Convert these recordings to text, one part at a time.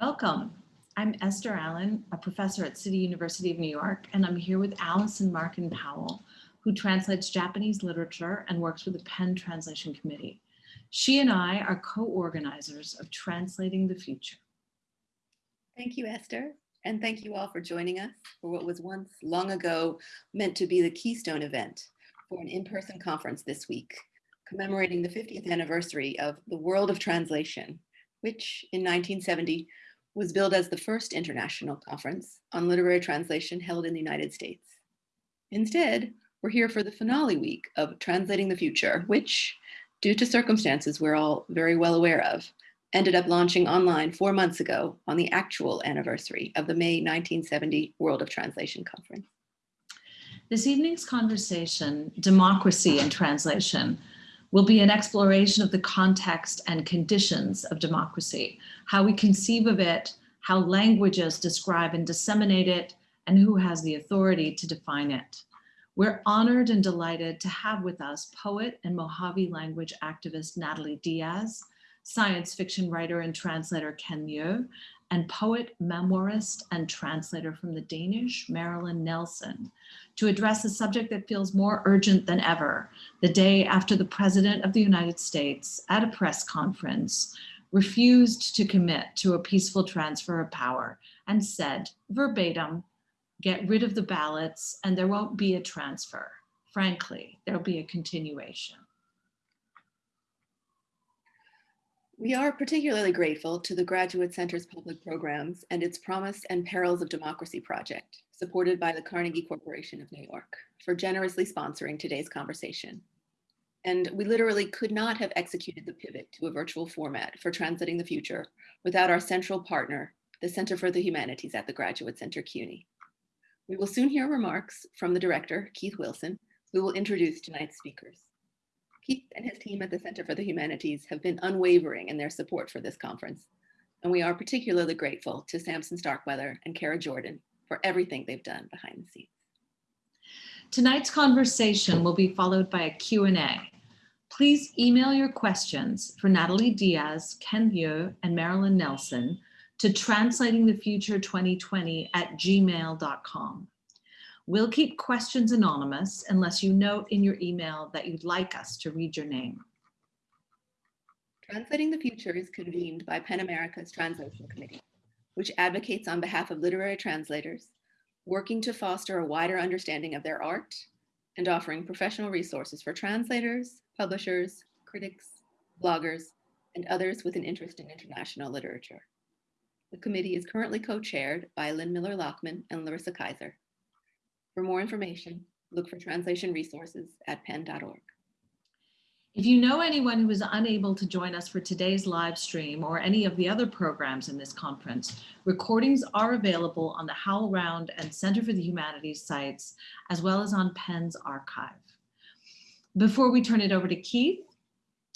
Welcome. I'm Esther Allen, a professor at City University of New York, and I'm here with Allison Markin Powell, who translates Japanese literature and works with the PEN Translation Committee. She and I are co-organizers of Translating the Future. Thank you, Esther. And thank you all for joining us for what was once long ago meant to be the keystone event for an in-person conference this week, commemorating the 50th anniversary of the World of Translation, which in 1970 was billed as the first international conference on literary translation held in the United States. Instead, we're here for the finale week of Translating the Future, which, due to circumstances we're all very well aware of, ended up launching online four months ago on the actual anniversary of the May 1970 World of Translation Conference. This evening's conversation, Democracy and Translation, will be an exploration of the context and conditions of democracy, how we conceive of it, how languages describe and disseminate it, and who has the authority to define it. We're honored and delighted to have with us poet and Mojave language activist Natalie Diaz, science fiction writer and translator Ken Liu, and poet, memoirist, and translator from the Danish, Marilyn Nelson, to address a subject that feels more urgent than ever, the day after the President of the United States, at a press conference, refused to commit to a peaceful transfer of power and said, verbatim, get rid of the ballots and there won't be a transfer. Frankly, there'll be a continuation. We are particularly grateful to the Graduate Center's public programs and its Promise and Perils of Democracy project, supported by the Carnegie Corporation of New York, for generously sponsoring today's conversation. And we literally could not have executed the pivot to a virtual format for Translating the Future without our central partner, the Center for the Humanities at the Graduate Center CUNY. We will soon hear remarks from the director, Keith Wilson, who will introduce tonight's speakers. Keith and his team at the Center for the Humanities have been unwavering in their support for this conference. And we are particularly grateful to Sampson Starkweather and Kara Jordan for everything they've done behind the scenes. Tonight's conversation will be followed by a Q&A. Please email your questions for Natalie Diaz, Ken Liu, and Marilyn Nelson to translatingthefuture2020 at gmail.com. We'll keep questions anonymous unless you note in your email that you'd like us to read your name. Translating the Future is convened by PEN America's Translation Committee, which advocates on behalf of literary translators, working to foster a wider understanding of their art and offering professional resources for translators, publishers, critics, bloggers, and others with an interest in international literature. The committee is currently co-chaired by Lynn Miller-Lachmann and Larissa Kyzer. For more information, look for translation resources at pen.org. If you know anyone who is unable to join us for today's live stream or any of the other programs in this conference, recordings are available on the HowlRound and Center for the Humanities sites, as well as on PEN's archive. Before we turn it over to Keith,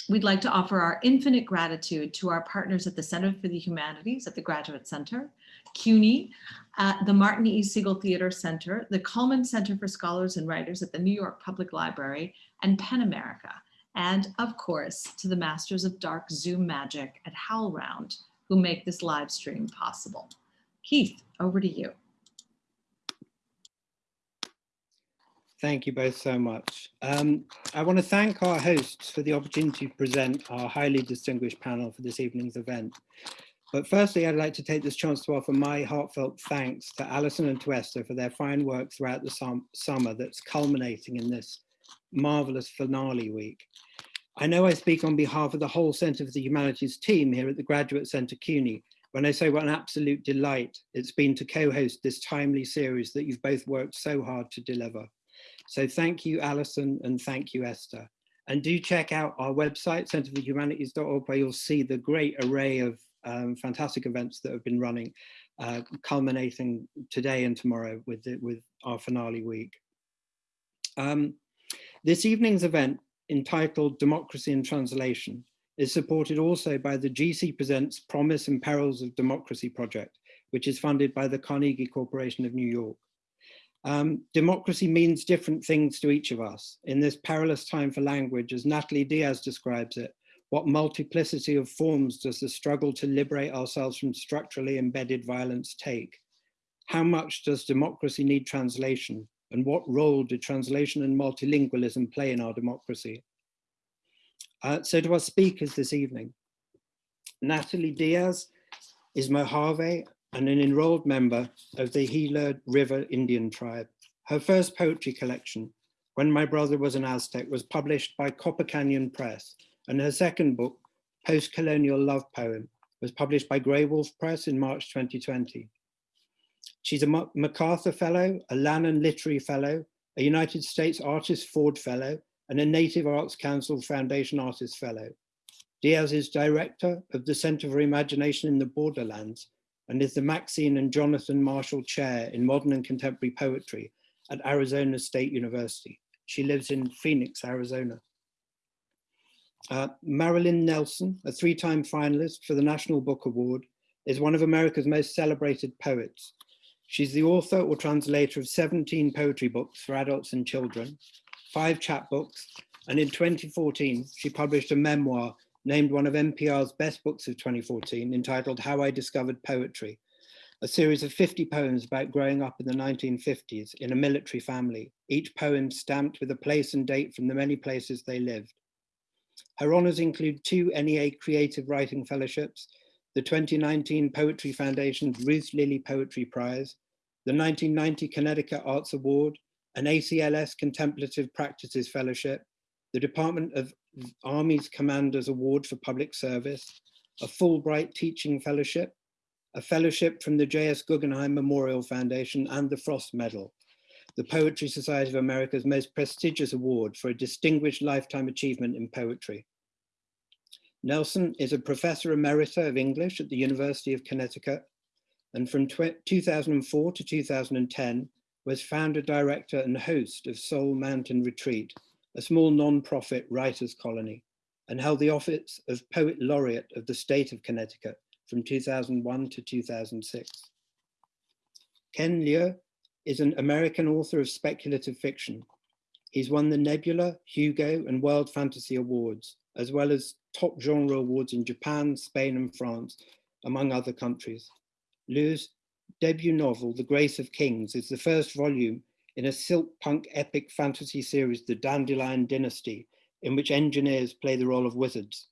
we'd like to offer our infinite gratitude to our partners at the Center for the Humanities at the Graduate Center, CUNY, at the Martin E. Segal Theater Center, the Cullman Center for Scholars and Writers at the New York Public Library, and PEN America, and of course, to the Masters of Dark Zoom Magic at HowlRound, who make this live stream possible. Keith, over to you. Thank you both so much. Um, I want to thank our hosts for the opportunity to present our highly distinguished panel for this evening's event. But firstly, I'd like to take this chance to offer my heartfelt thanks to Alison and to Esther for their fine work throughout the summer that's culminating in this marvelous finale week. I know I speak on behalf of the whole Centre for the Humanities team here at the Graduate Centre CUNY when I say what an absolute delight it's been to co-host this timely series that you've both worked so hard to deliver. So thank you, Alison, and thank you, Esther. And do check out our website, centreforhumanities.org, where you'll see the great array of um, fantastic events that have been running, uh, culminating today and tomorrow with, the, with our finale week. Um, this evening's event, entitled Democracy in Translation, is supported also by the GC Presents Promise and Perils of Democracy project, which is funded by the Carnegie Corporation of New York. Um, democracy means different things to each of us. In this perilous time for language, as Natalie Diaz describes it, What multiplicity of forms does the struggle to liberate ourselves from structurally embedded violence take? How much does democracy need translation? And what role do translation and multilingualism play in our democracy? Uh, so to our speakers this evening, Natalie Diaz is Mojave and an enrolled member of the Gila River Indian tribe. Her first poetry collection, When My Brother Was an Aztec, was published by Copper Canyon Press, and her second book, Post-Colonial Love Poem, was published by Graywolf Press in March 2020. She's a MacArthur Fellow, a Lannan Literary Fellow, a United States Artist Ford Fellow, and a Native Arts Council Foundation Artist Fellow. Diaz is director of the Center for Imagination in the Borderlands and is the Maxine and Jonathan Marshall Chair in Modern and Contemporary Poetry at Arizona State University. She lives in Phoenix, Arizona. Uh, Marilyn Nelson, a three-time finalist for the National Book Award, is one of America's most celebrated poets. She's the author or translator of 17 poetry books for adults and children, five chapbooks, and in 2014, she published a memoir named one of NPR's best books of 2014 entitled How I Discovered Poetry, a series of 50 poems about growing up in the 1950s in a military family, each poem stamped with a place and date from the many places they lived. Her honors include two NEA Creative Writing Fellowships, the 2019 Poetry Foundation's Ruth Lilly Poetry Prize, the 1990 Connecticut Arts Award, an ACLS Contemplative Practices Fellowship, the Department of Army's Commander's Award for Public Service, a Fulbright Teaching Fellowship, a fellowship from the J.S. Guggenheim Memorial Foundation and the Frost Medal, the Poetry Society of America's most prestigious award for a distinguished lifetime achievement in poetry. Nelson is a professor emerita of English at the University of Connecticut, and from 2004 to 2010 was founder, director, and host of Soul Mountain Retreat, a small non-profit writers colony, and held the office of Poet Laureate of the state of Connecticut from 2001 to 2006. Ken Liu is an American author of speculative fiction. He's won the Nebula, Hugo, and World Fantasy Awards, as well as top genre awards in Japan, Spain, and France, among other countries. Liu's debut novel, The Grace of Kings, is the first volume in a silk punk epic fantasy series, The Dandelion Dynasty, in which engineers play the role of wizards.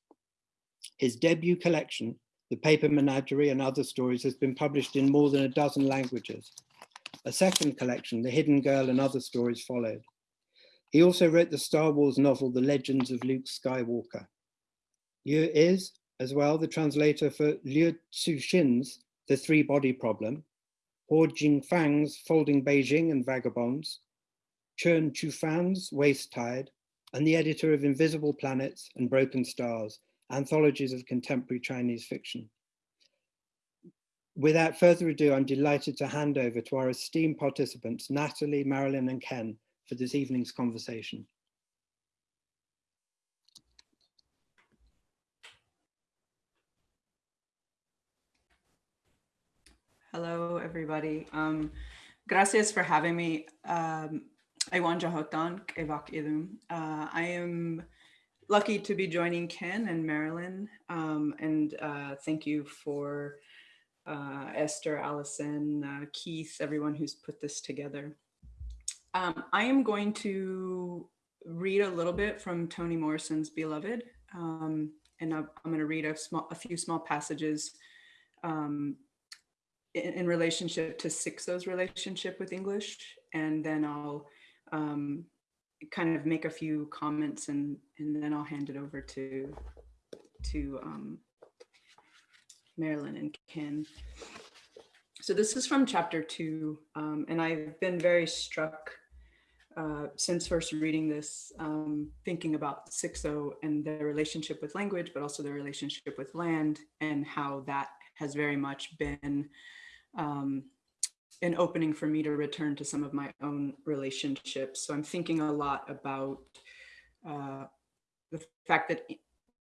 His debut collection, The Paper Menagerie and Other Stories, has been published in more than a dozen languages. A second collection, The Hidden Girl and Other Stories followed. He also wrote the Star Wars novel, The Legends of Luke Skywalker. Liu is, as well, the translator for Liu Cixin's The Three Body Problem, Hao Jingfang's Folding Beijing and Vagabonds, Chen Qiufan's Waste Tide, and the editor of Invisible Planets and Broken Stars, anthologies of contemporary Chinese fiction. Without further ado, I'm delighted to hand over to our esteemed participants, Natalie, Marilyn, and Ken, for this evening's conversation. Hello, everybody. Um, gracias for having me. Um, Hotan, uh, I am lucky to be joining Ken and Marilyn, um, and uh, thank you for uh, Esther, Allison, uh, Keith, everyone who's put this together. Um, I am going to read a little bit from Toni Morrison's Beloved, um, and I'm, I'm going to read a, small, a few small passages um, in, in relationship to Sixo's relationship with English, and then I'll um, kind of make a few comments and and then I'll hand it over to to um, Marilyn and Ken. So this is from chapter two, um, and I've been very struck uh, since first reading this, um, thinking about Sixo and their relationship with language, but also their relationship with land and how that has very much been um, an opening for me to return to some of my own relationships. So I'm thinking a lot about uh, the fact that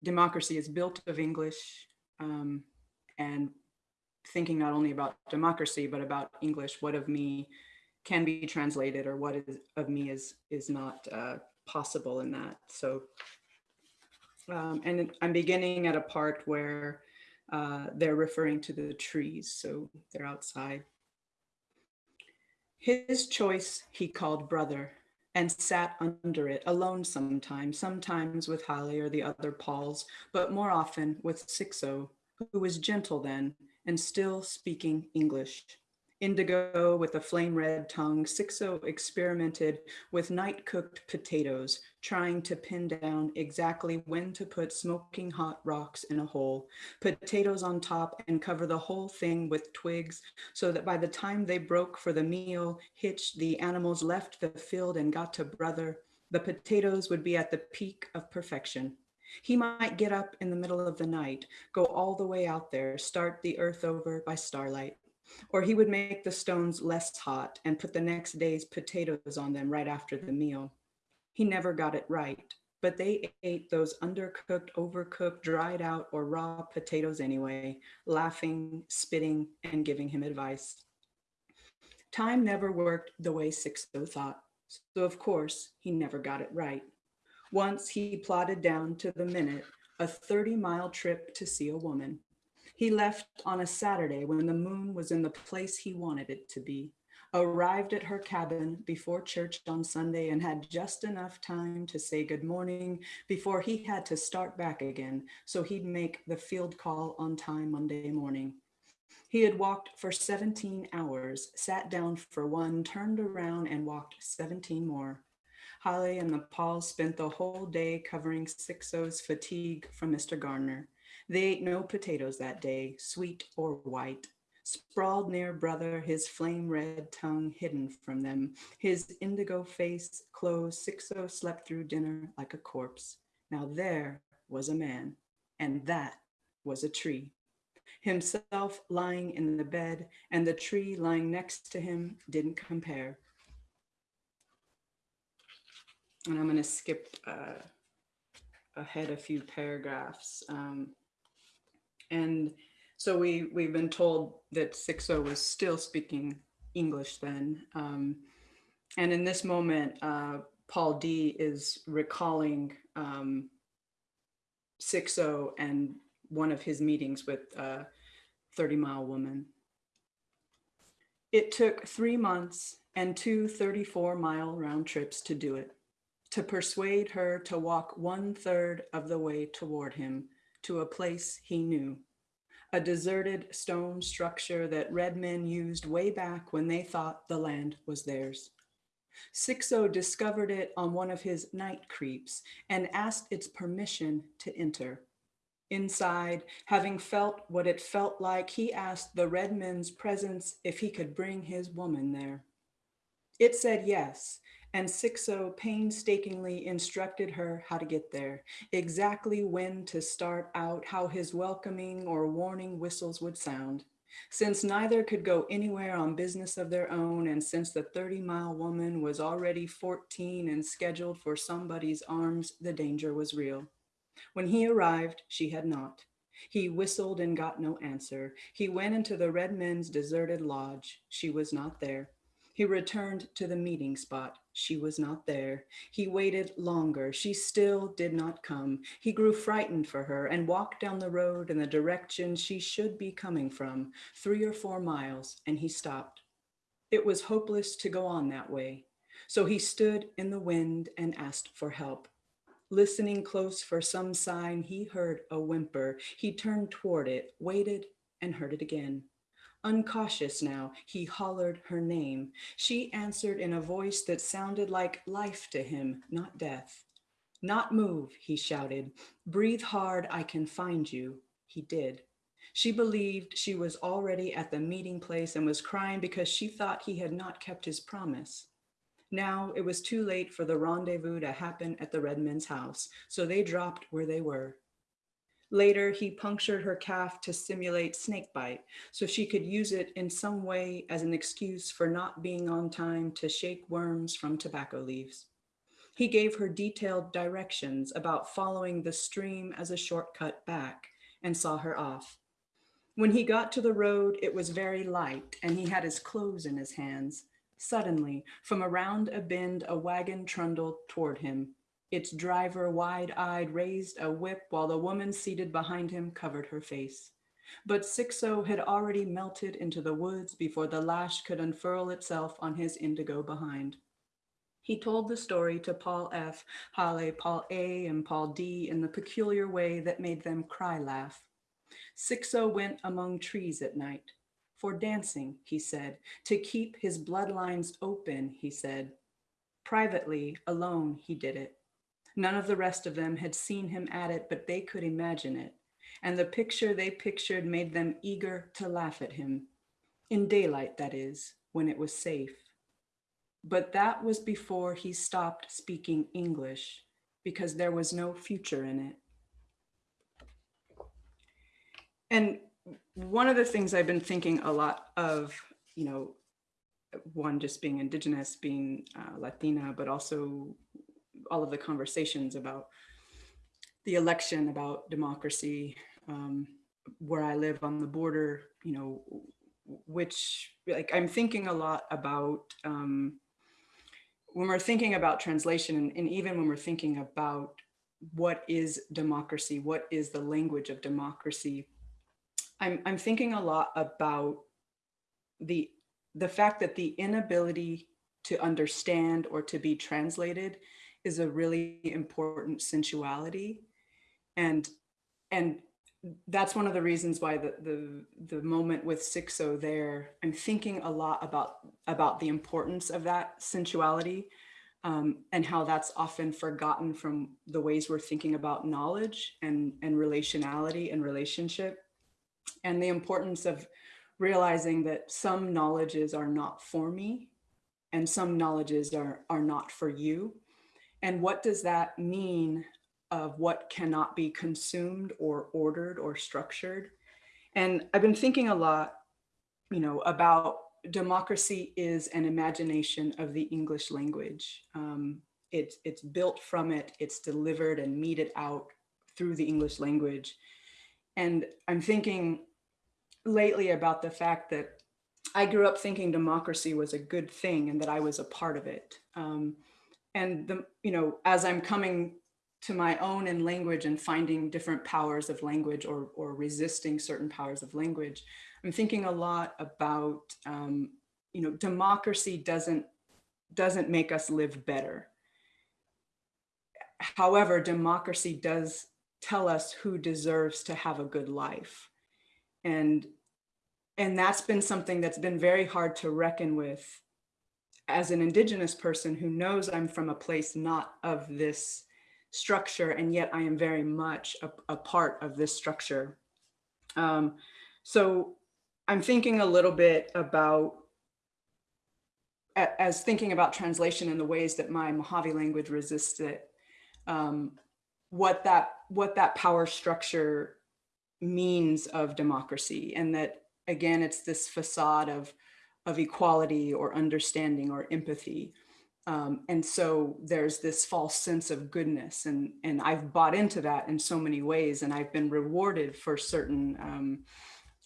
democracy is built of English um, and thinking not only about democracy, but about English, what of me can be translated or what is of me is, is not uh, possible in that. So Um, and I'm beginning at a part where uh, they're referring to the trees, so they're outside. His choice he called brother and sat under it alone sometimes, sometimes with Halle or the other Pauls, but more often with Sixo, who was gentle then and still speaking English. Indigo with a flame red tongue, Sixo experimented with night cooked potatoes, trying to pin down exactly when to put smoking hot rocks in a hole, potatoes on top and cover the whole thing with twigs so that by the time they broke for the meal, hitched, the animals left the field and got to brother, the potatoes would be at the peak of perfection. He might get up in the middle of the night, go all the way out there, start the earth over by starlight. Or he would make the stones less hot and put the next day's potatoes on them right after the meal. He never got it right, but they ate those undercooked, overcooked, dried out, or raw potatoes anyway, laughing, spitting, and giving him advice. Time never worked the way Sixo thought, so of course he never got it right. Once he plotted down to the minute a 30 mile trip to see a woman. He left on a Saturday when the moon was in the place he wanted it to be, arrived at her cabin before church on Sunday and had just enough time to say good morning before he had to start back again so he'd make the field call on time Monday morning. He had walked for 17 hours, sat down for one, turned around and walked 17 more. Halle and the Pauls spent the whole day covering Sixo's fatigue from Mr. Garner. They ate no potatoes that day, sweet or white. Sprawled near brother, his flame red tongue hidden from them, his indigo face closed, Sixo slept through dinner like a corpse. Now there was a man, and that was a tree. Himself lying in the bed, and the tree lying next to him didn't compare. And I'm going to skip uh, ahead a few paragraphs. Um, and so we, we've been told that Sixo was still speaking English then. Um, and in this moment, uh, Paul D is recalling um, Sixo and one of his meetings with uh, 30 Mile Woman. It took three months and two 34 mile round trips to do it, to persuade her to walk one third of the way toward him to a place he knew a deserted stone structure that red men used way back when they thought the land was theirs. Sixo discovered it on one of his night creeps and asked its permission to enter. Inside, having felt what it felt like, he asked the red men's presence if he could bring his woman there. It said yes, and Sixo painstakingly instructed her how to get there, exactly when to start out, how his welcoming or warning whistles would sound. Since neither could go anywhere on business of their own, and since the 30 mile woman was already 14 and scheduled for somebody's arms, the danger was real. When he arrived, she had not. He whistled and got no answer. He went into the red men's deserted lodge. She was not there. He returned to the meeting spot. She was not there. He waited longer. She still did not come. He grew frightened for her and walked down the road in the direction she should be coming from, three or four miles, and he stopped. It was hopeless to go on that way. So he stood in the wind and asked for help. Listening close for some sign, he heard a whimper. He turned toward it, waited, and heard it again. Uncautious now, he hollered her name. She answered in a voice that sounded like life to him, not death. Not move, he shouted. Breathe hard, I can find you. He did. She believed she was already at the meeting place and was crying because she thought he had not kept his promise. Now it was too late for the rendezvous to happen at the Redmen's house, so they dropped where they were. Later, he punctured her calf to simulate snakebite so she could use it in some way as an excuse for not being on time to shake worms from tobacco leaves. He gave her detailed directions about following the stream as a shortcut back and saw her off. When he got to the road, it was very light and he had his clothes in his hands. Suddenly, from around a bend, a wagon trundled toward him. Its driver, wide-eyed, raised a whip while the woman seated behind him covered her face. But Sixo had already melted into the woods before the lash could unfurl itself on his indigo behind. He told the story to Paul F, Hale, Paul A, and Paul D in the peculiar way that made them cry laugh. Sixo went among trees at night. For dancing, he said, to keep his bloodlines open, he said. Privately, alone, he did it. None of the rest of them had seen him at it, but they could imagine it. And the picture they pictured made them eager to laugh at him. In daylight, that is, when it was safe. But that was before he stopped speaking English because there was no future in it. And one of the things I've been thinking a lot of, you know, one just being indigenous, being uh, Latina, but also all of the conversations about the election, about democracy, um, where I live on the border, you know, which like I'm thinking a lot about um, when we're thinking about translation and, and even when we're thinking about what is democracy, what is the language of democracy, I'm, I'm thinking a lot about the, the fact that the inability to understand or to be translated is a really important sensuality. And, and that's one of the reasons why the, the, the moment with Sixo there, I'm thinking a lot about, about the importance of that sensuality um, and how that's often forgotten from the ways we're thinking about knowledge and, and relationality and relationship and the importance of realizing that some knowledges are not for me and some knowledges are, are not for you. And what does that mean of what cannot be consumed or ordered or structured? And I've been thinking a lot, you know, about democracy is an imagination of the English language. Um, it's, it's built from it, it's delivered and meted out through the English language. And I'm thinking lately about the fact that I grew up thinking democracy was a good thing and that I was a part of it. Um, and the, you know, as I'm coming to my own in language and finding different powers of language or, or resisting certain powers of language, I'm thinking a lot about, um, you know, democracy doesn't, doesn't make us live better. However, democracy does tell us who deserves to have a good life. And, and that's been something that's been very hard to reckon with as an indigenous person who knows I'm from a place not of this structure, and yet I am very much a, a part of this structure. Um, so I'm thinking a little bit about, as thinking about translation and the ways that my Mojave language resists it, um, what that what that power structure means of democracy and that again it's this facade of of equality or understanding or empathy. Um, and so there's this false sense of goodness and and I've bought into that in so many ways and I've been rewarded for certain um,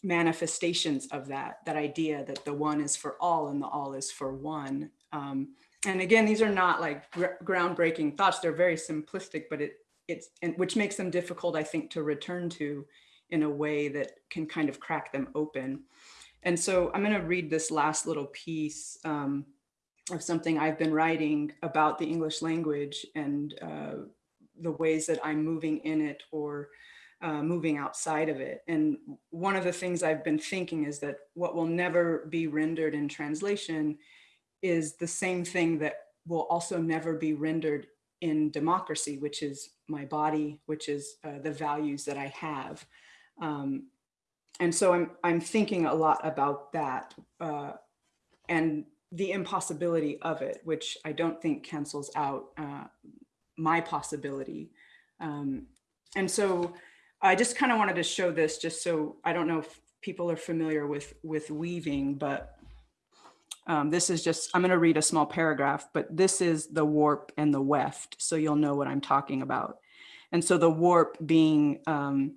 manifestations of that that idea that the one is for all and the all is for one. Um, and again these are not like gr groundbreaking thoughts. They're very simplistic but it it's and which makes them difficult, I think, to return to in a way that can kind of crack them open. And so I'm going to read this last little piece um, of something I've been writing about the English language and uh, the ways that I'm moving in it or uh, moving outside of it. And one of the things I've been thinking is that what will never be rendered in translation is the same thing that will also never be rendered in democracy, which is my body, which is uh, the values that I have. Um, and so I'm, I'm thinking a lot about that uh, and the impossibility of it, which I don't think cancels out uh, my possibility. Um, and so I just kind of wanted to show this just so I don't know if people are familiar with, with weaving, but um, this is just, I'm going to read a small paragraph, but this is the warp and the weft, so you'll know what I'm talking about. And so the warp being um,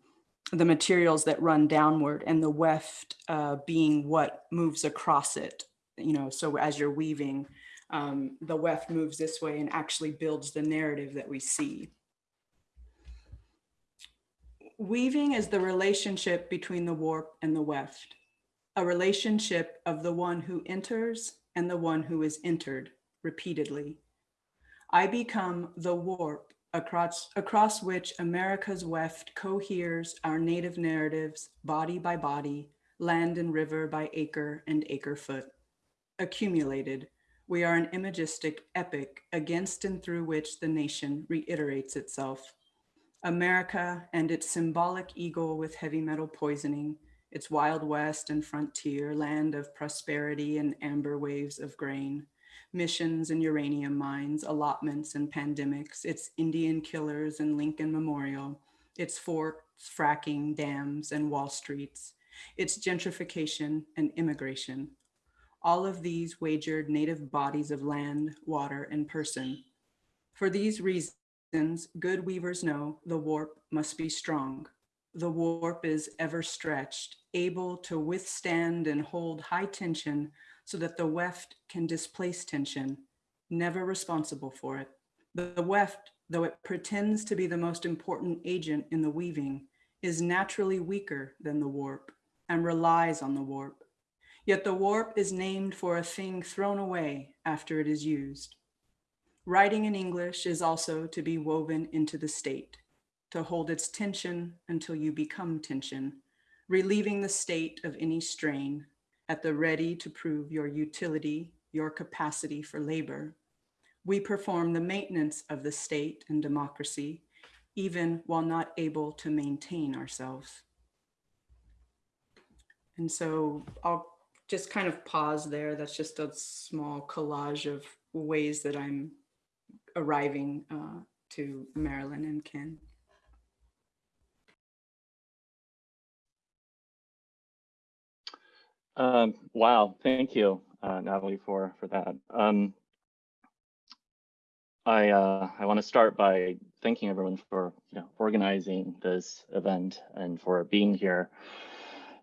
the materials that run downward and the weft uh, being what moves across it, you know, so as you're weaving, um, the weft moves this way and actually builds the narrative that we see. Weaving is the relationship between the warp and the weft, a relationship of the one who enters and the one who is entered repeatedly. I become the warp across, across which America's weft coheres our native narratives body by body, land and river by acre and acre foot. Accumulated, we are an imagistic epic against and through which the nation reiterates itself. America and its symbolic eagle with heavy metal poisoning, its wild west and frontier land of prosperity and amber waves of grain, missions and uranium mines, allotments and pandemics, its Indian killers and Lincoln Memorial, its forts, fracking, dams, and Wall Streets, its gentrification and immigration. All of these wagered native bodies of land, water, and person. For these reasons, good weavers know the warp must be strong. The warp is ever stretched, able to withstand and hold high tension so that the weft can displace tension, never responsible for it. The weft, though it pretends to be the most important agent in the weaving, is naturally weaker than the warp and relies on the warp. Yet the warp is named for a thing thrown away after it is used. Writing in English is also to be woven into the state, to hold its tension until you become tension, relieving the state of any strain, at the ready to prove your utility, your capacity for labor. We perform the maintenance of the state and democracy, even while not able to maintain ourselves. And so I'll just kind of pause there. That's just a small collage of ways that I'm arriving uh, to Marilyn and Ken. Um, wow, thank you, uh, Natalie, for for that. Um, I uh, I want to start by thanking everyone for you know organizing this event and for being here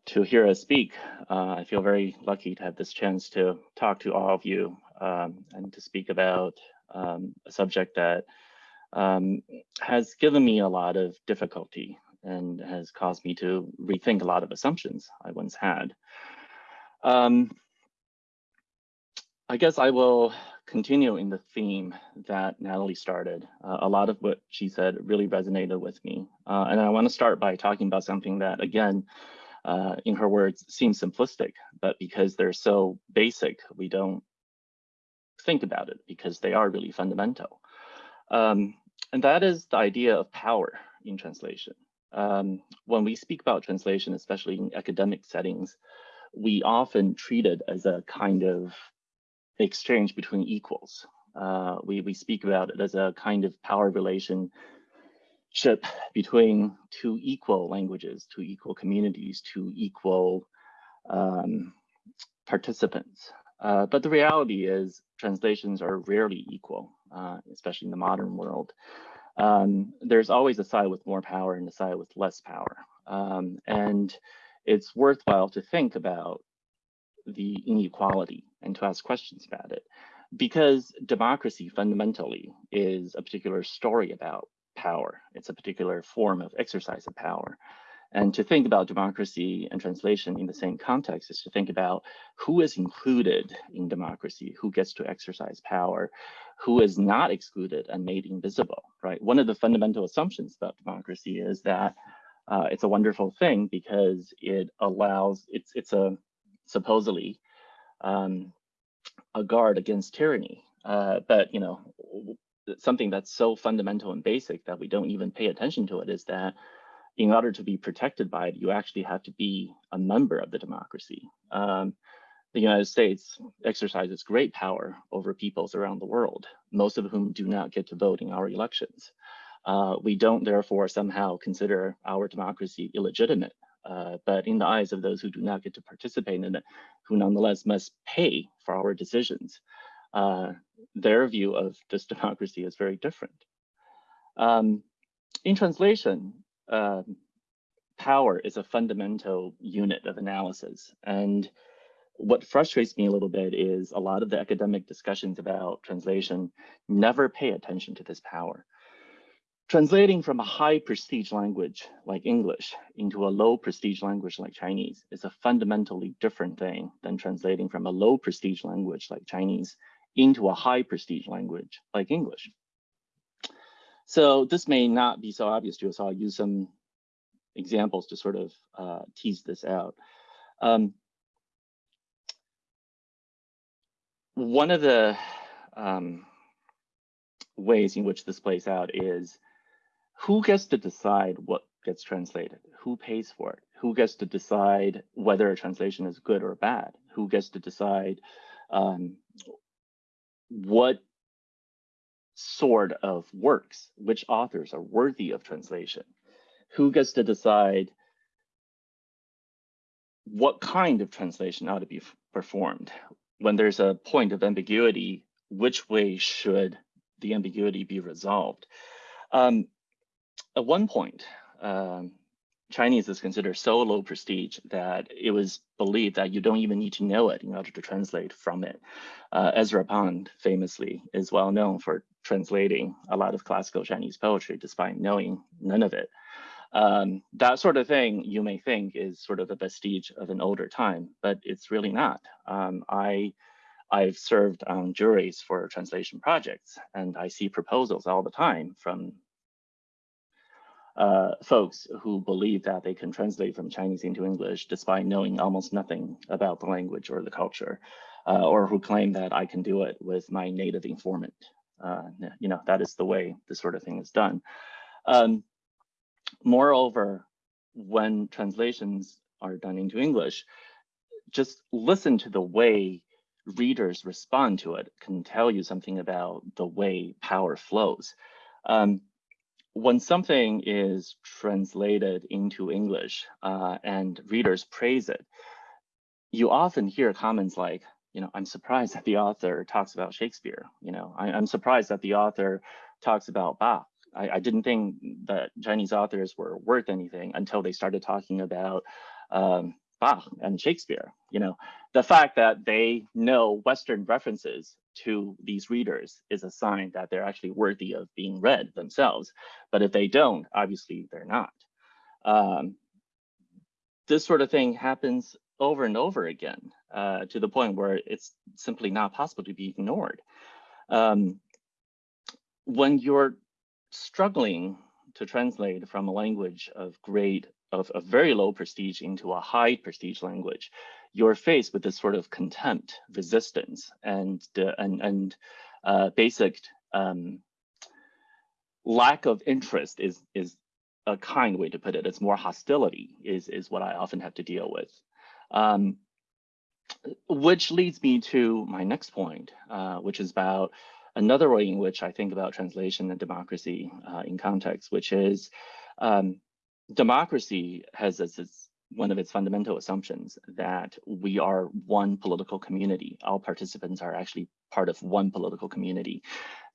to hear us speak. Uh, I feel very lucky to have this chance to talk to all of you um, and to speak about um, a subject that um, has given me a lot of difficulty and has caused me to rethink a lot of assumptions I once had. Um, I guess I will continue in the theme that Natalie started. Uh, a lot of what she said really resonated with me. Uh, and I want to start by talking about something that, again, uh, in her words, seems simplistic, but because they're so basic, we don't think about it because they are really fundamental. Um, and that is the idea of power in translation. Um, when we speak about translation, especially in academic settings, we often treat it as a kind of exchange between equals. Uh, we, we speak about it as a kind of power relationship between two equal languages, two equal communities, two equal um, participants. Uh, but the reality is translations are rarely equal, uh, especially in the modern world. Um, there's always a side with more power and a side with less power. Um, and it's worthwhile to think about the inequality and to ask questions about it because democracy fundamentally is a particular story about power. It's a particular form of exercise of power. And to think about democracy and translation in the same context is to think about who is included in democracy, who gets to exercise power, who is not excluded and made invisible, right? One of the fundamental assumptions about democracy is that uh, it's a wonderful thing because it allows, it's, it's a supposedly um, a guard against tyranny. Uh, but, you know, something that's so fundamental and basic that we don't even pay attention to it is that in order to be protected by it, you actually have to be a member of the democracy. Um, the United States exercises great power over peoples around the world, most of whom do not get to vote in our elections. Uh, we don't therefore somehow consider our democracy illegitimate, uh, but in the eyes of those who do not get to participate in it, who nonetheless must pay for our decisions, uh, their view of this democracy is very different. Um, in translation, um, power is a fundamental unit of analysis. And what frustrates me a little bit is a lot of the academic discussions about translation never pay attention to this power. Translating from a high prestige language like English into a low prestige language like Chinese is a fundamentally different thing than translating from a low prestige language like Chinese into a high prestige language like English. So this may not be so obvious to so I'll use some examples to sort of uh, tease this out. Um, one of the um, ways in which this plays out is who gets to decide what gets translated? Who pays for it? Who gets to decide whether a translation is good or bad? Who gets to decide um, what sort of works, which authors are worthy of translation? Who gets to decide what kind of translation ought to be performed? When there's a point of ambiguity, which way should the ambiguity be resolved? Um, at one point, um, Chinese is considered so low prestige that it was believed that you don't even need to know it in order to translate from it. Uh, Ezra Pound famously is well known for translating a lot of classical Chinese poetry despite knowing none of it. Um, that sort of thing you may think is sort of a vestige of an older time, but it's really not. Um, I, I've served on juries for translation projects and I see proposals all the time from uh, folks who believe that they can translate from Chinese into English despite knowing almost nothing about the language or the culture, uh, or who claim that I can do it with my native informant. Uh, you know, that is the way this sort of thing is done. Um, moreover, when translations are done into English, just listen to the way readers respond to it can tell you something about the way power flows. Um, when something is translated into English uh, and readers praise it, you often hear comments like, you know, I'm surprised that the author talks about Shakespeare. You know, I, am surprised that the author talks about Bach. I, I, didn't think that Chinese authors were worth anything until they started talking about um, Bach and Shakespeare. You know, the fact that they know Western references to these readers is a sign that they're actually worthy of being read themselves. But if they don't, obviously they're not. Um, this sort of thing happens over and over again uh, to the point where it's simply not possible to be ignored. Um, when you're struggling to translate from a language of great, of, of very low prestige into a high prestige language, you're faced with this sort of contempt, resistance, and and and uh, basic um, lack of interest is is a kind way to put it. It's more hostility is is what I often have to deal with. Um, which leads me to my next point, uh, which is about another way in which I think about translation and democracy uh, in context, which is um, democracy has as its one of its fundamental assumptions that we are one political community. All participants are actually part of one political community.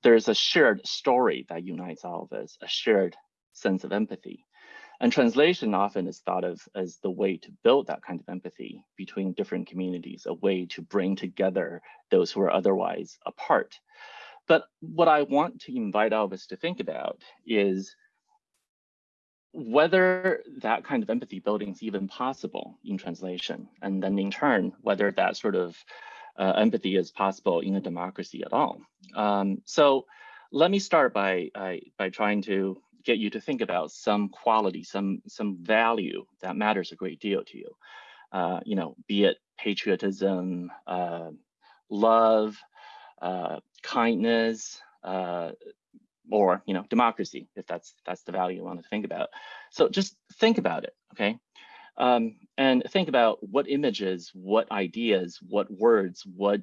There's a shared story that unites all of us, a shared sense of empathy. And translation often is thought of as the way to build that kind of empathy between different communities, a way to bring together those who are otherwise apart. But what I want to invite all of us to think about is whether that kind of empathy building is even possible in translation, and then in turn, whether that sort of uh, empathy is possible in a democracy at all. Um, so let me start by, by trying to get you to think about some quality, some, some value that matters a great deal to you. Uh, you know, be it patriotism, uh, love, uh, kindness, uh, or you know democracy if that's that's the value you want to think about. So just think about it okay? Um, and think about what images what ideas what words what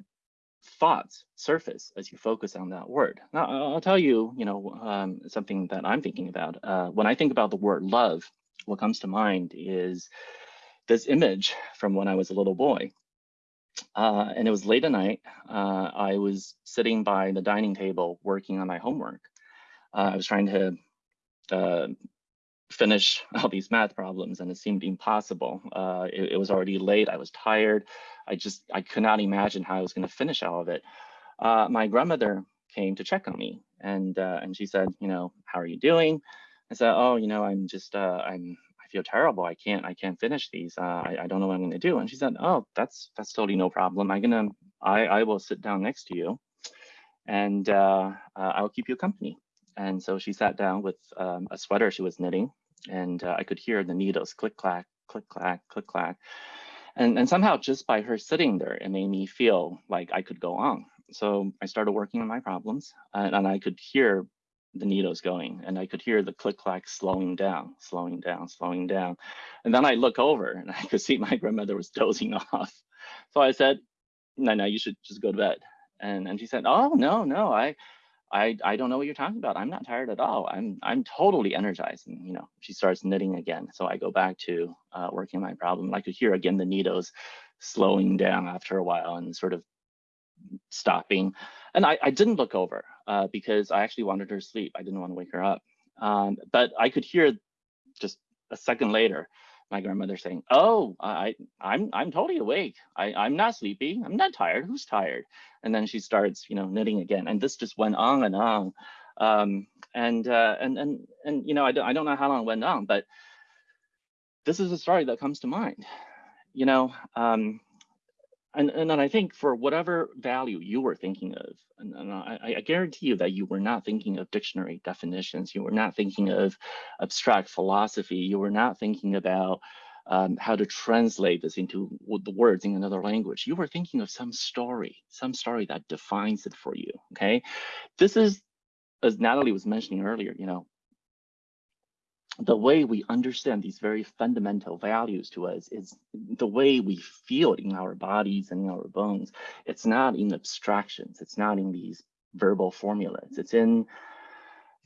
thoughts surface as you focus on that word. Now i'll tell you you know um, something that i'm thinking about. Uh, when i think about the word love what comes to mind is this image from when i was a little boy. Uh, and it was late at night. Uh, I was sitting by the dining table working on my homework uh, I was trying to uh, finish all these math problems and it seemed impossible. Uh, it, it, was already late, I was tired. I just, I could not imagine how I was gonna finish all of it. Uh, my grandmother came to check on me and uh, and she said, you know, how are you doing? I said, oh, you know, I'm just, uh, I'm, I feel terrible. I can't, I can't finish these. I, I don't know what I'm gonna do. And she said, oh, that's, that's totally no problem. I'm gonna, I, I will sit down next to you and uh, uh, I'll keep you company. And so she sat down with um, a sweater she was knitting and uh, I could hear the needles click, clack, click, clack, click, clack. And, and somehow just by her sitting there, it made me feel like I could go on. So I started working on my problems and, and I could hear the needles going and I could hear the click clack slowing down, slowing down, slowing down. And then I look over and I could see my grandmother was dozing off. So I said, no, no, you should just go to bed. And, and she said, oh, no, no, I, I, I don't know what you're talking about. I'm not tired at all. I'm, I'm totally energized. And, you know, she starts knitting again. So I go back to uh, working my problem. I could hear again the needles slowing down after a while and sort of stopping. And I, I didn't look over uh, because I actually wanted her to sleep. I didn't want to wake her up. Um, but I could hear just a second later, my grandmother saying, "Oh, I, I'm, I'm totally awake. I, I'm not sleepy. I'm not tired. Who's tired?" And then she starts, you know, knitting again. And this just went on and on. Um, and uh, and and and you know, I don't, I don't know how long it went on, but this is a story that comes to mind. You know, um, and, and then I think for whatever value you were thinking of, and, and I, I, guarantee you that you were not thinking of dictionary definitions, you were not thinking of abstract philosophy, you were not thinking about um, how to translate this into the words in another language. You were thinking of some story, some story that defines it for you, okay? This is, as Natalie was mentioning earlier, you know, the way we understand these very fundamental values to us is the way we feel it in our bodies and in our bones. It's not in abstractions. It's not in these verbal formulas. It's in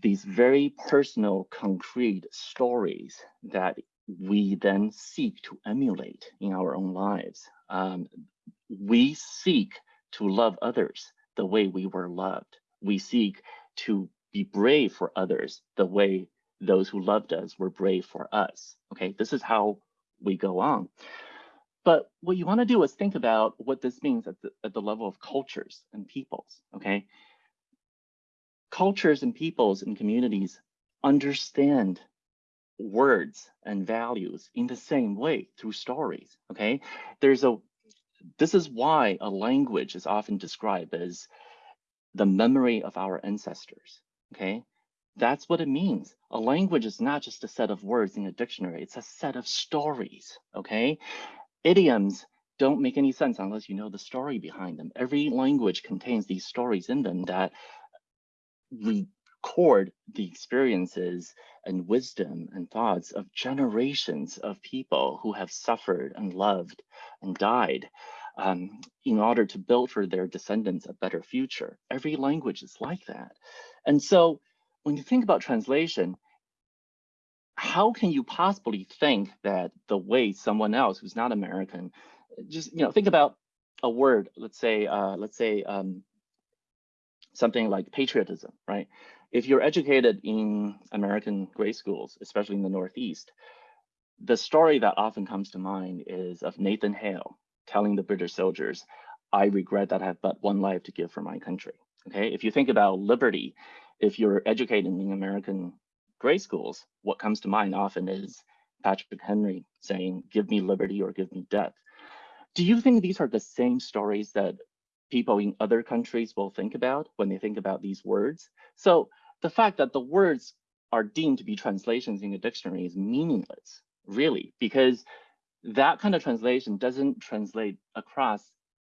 these very personal, concrete stories that we then seek to emulate in our own lives. Um, we seek to love others the way we were loved. We seek to be brave for others the way those who loved us were brave for us. Okay, this is how we go on. But what you want to do is think about what this means at the, at the level of cultures and peoples. Okay, cultures and peoples and communities understand words and values in the same way through stories. Okay, there's a this is why a language is often described as the memory of our ancestors. Okay, that's what it means. A language is not just a set of words in a dictionary, it's a set of stories, okay? Idioms don't make any sense unless you know the story behind them. Every language contains these stories in them that record the experiences and wisdom and thoughts of generations of people who have suffered and loved and died um, in order to build for their descendants a better future. Every language is like that. And so when you think about translation, how can you possibly think that the way someone else who's not American, just you know, think about a word, let's say, uh, let's say um, something like patriotism, right? If you're educated in American grade schools, especially in the Northeast, the story that often comes to mind is of Nathan Hale telling the British soldiers, I regret that I have but one life to give for my country. Okay, if you think about liberty, if you're educated in American grade schools, what comes to mind often is Patrick Henry saying, give me liberty or give me death. Do you think these are the same stories that people in other countries will think about when they think about these words? So the fact that the words are deemed to be translations in a dictionary is meaningless, really, because that kind of translation doesn't translate across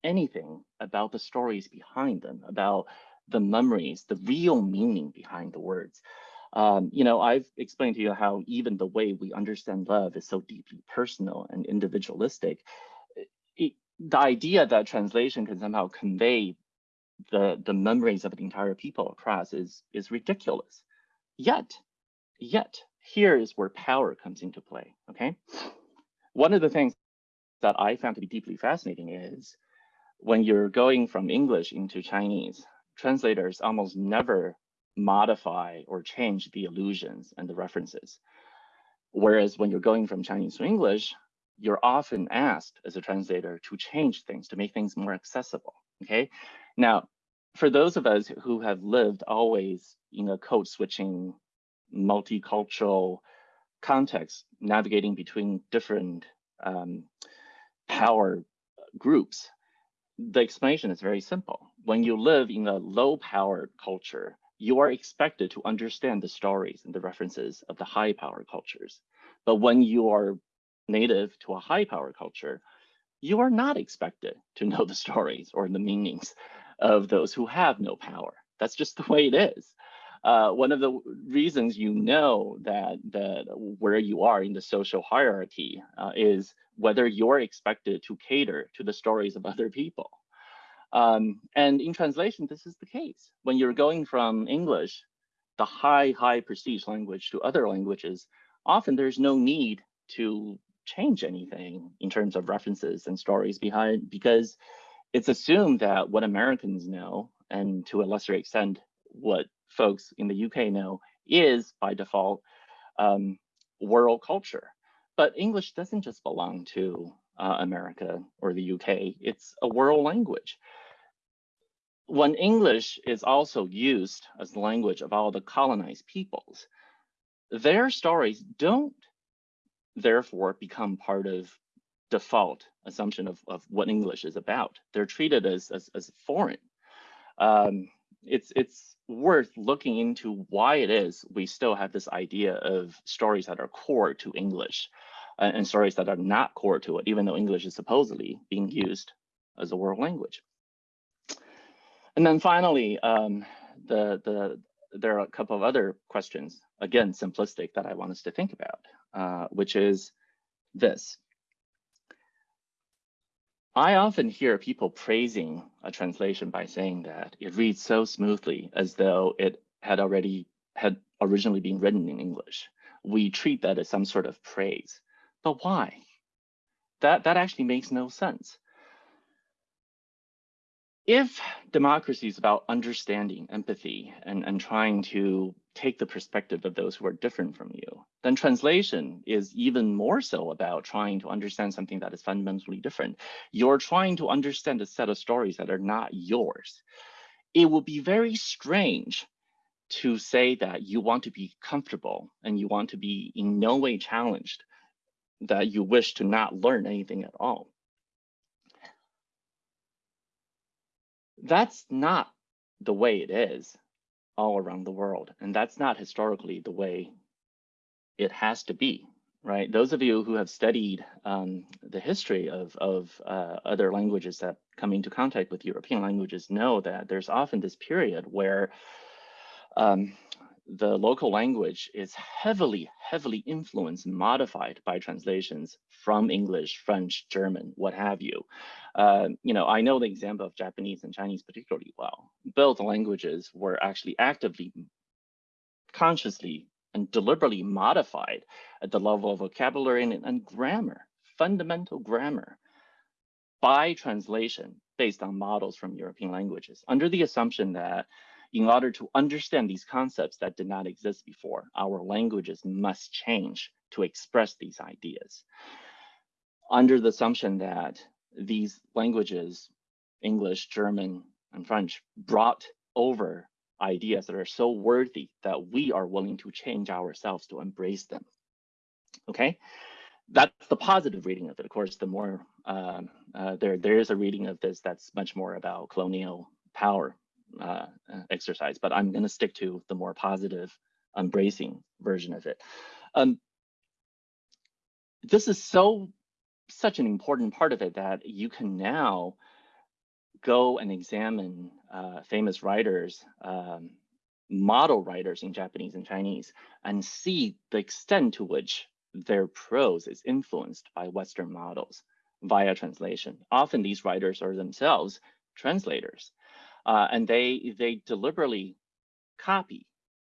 anything about the stories behind them, about the memories, the real meaning behind the words. Um, you know, I've explained to you how even the way we understand love is so deeply personal and individualistic. It, the idea that translation can somehow convey the, the memories of an entire people across is, is ridiculous. Yet, yet, here is where power comes into play, okay? One of the things that I found to be deeply fascinating is when you're going from English into Chinese, translators almost never modify or change the allusions and the references. Whereas when you're going from Chinese to English, you're often asked as a translator to change things, to make things more accessible, okay? Now, for those of us who have lived always in a code switching, multicultural context, navigating between different um, power groups, the explanation is very simple. When you live in a low power culture, you are expected to understand the stories and the references of the high power cultures. But when you are native to a high power culture, you are not expected to know the stories or the meanings of those who have no power. That's just the way it is. Uh, one of the reasons you know that, that where you are in the social hierarchy uh, is whether you're expected to cater to the stories of other people. Um, and in translation, this is the case. When you're going from English, the high, high prestige language to other languages, often there's no need to change anything in terms of references and stories behind because it's assumed that what Americans know, and to a lesser extent, what folks in the UK know, is by default um, world culture. But English doesn't just belong to uh, America or the UK, it's a world language. When English is also used as the language of all the colonized peoples, their stories don't therefore become part of default assumption of, of what English is about. They're treated as, as, as foreign. Um, it's, it's worth looking into why it is we still have this idea of stories that are core to English uh, and stories that are not core to it, even though English is supposedly being used as a world language. And then finally, um, the, the, there are a couple of other questions, again, simplistic that I want us to think about, uh, which is this. I often hear people praising a translation by saying that it reads so smoothly as though it had already had originally been written in English. We treat that as some sort of praise. But why? That, that actually makes no sense. If democracy is about understanding, empathy, and, and trying to take the perspective of those who are different from you, then translation is even more so about trying to understand something that is fundamentally different. You're trying to understand a set of stories that are not yours. It would be very strange to say that you want to be comfortable and you want to be in no way challenged that you wish to not learn anything at all. That's not the way it is all around the world. And that's not historically the way it has to be, right? Those of you who have studied um, the history of, of uh, other languages that come into contact with European languages know that there's often this period where um, the local language is heavily, heavily influenced and modified by translations from English, French, German, what have you. Uh, you know, I know the example of Japanese and Chinese particularly well. Both languages were actually actively, consciously, and deliberately modified at the level of vocabulary and, and grammar, fundamental grammar, by translation based on models from European languages, under the assumption that in order to understand these concepts that did not exist before, our languages must change to express these ideas. Under the assumption that these languages, English, German, and French, brought over ideas that are so worthy that we are willing to change ourselves to embrace them. Okay, that's the positive reading of it. Of course, the more um, uh, there there is a reading of this that's much more about colonial power uh, exercise, but I'm going to stick to the more positive, embracing version of it. Um, this is so such an important part of it that you can now go and examine uh, famous writers, um, model writers in Japanese and Chinese, and see the extent to which their prose is influenced by Western models via translation. Often these writers are themselves translators. Uh, and they, they deliberately copy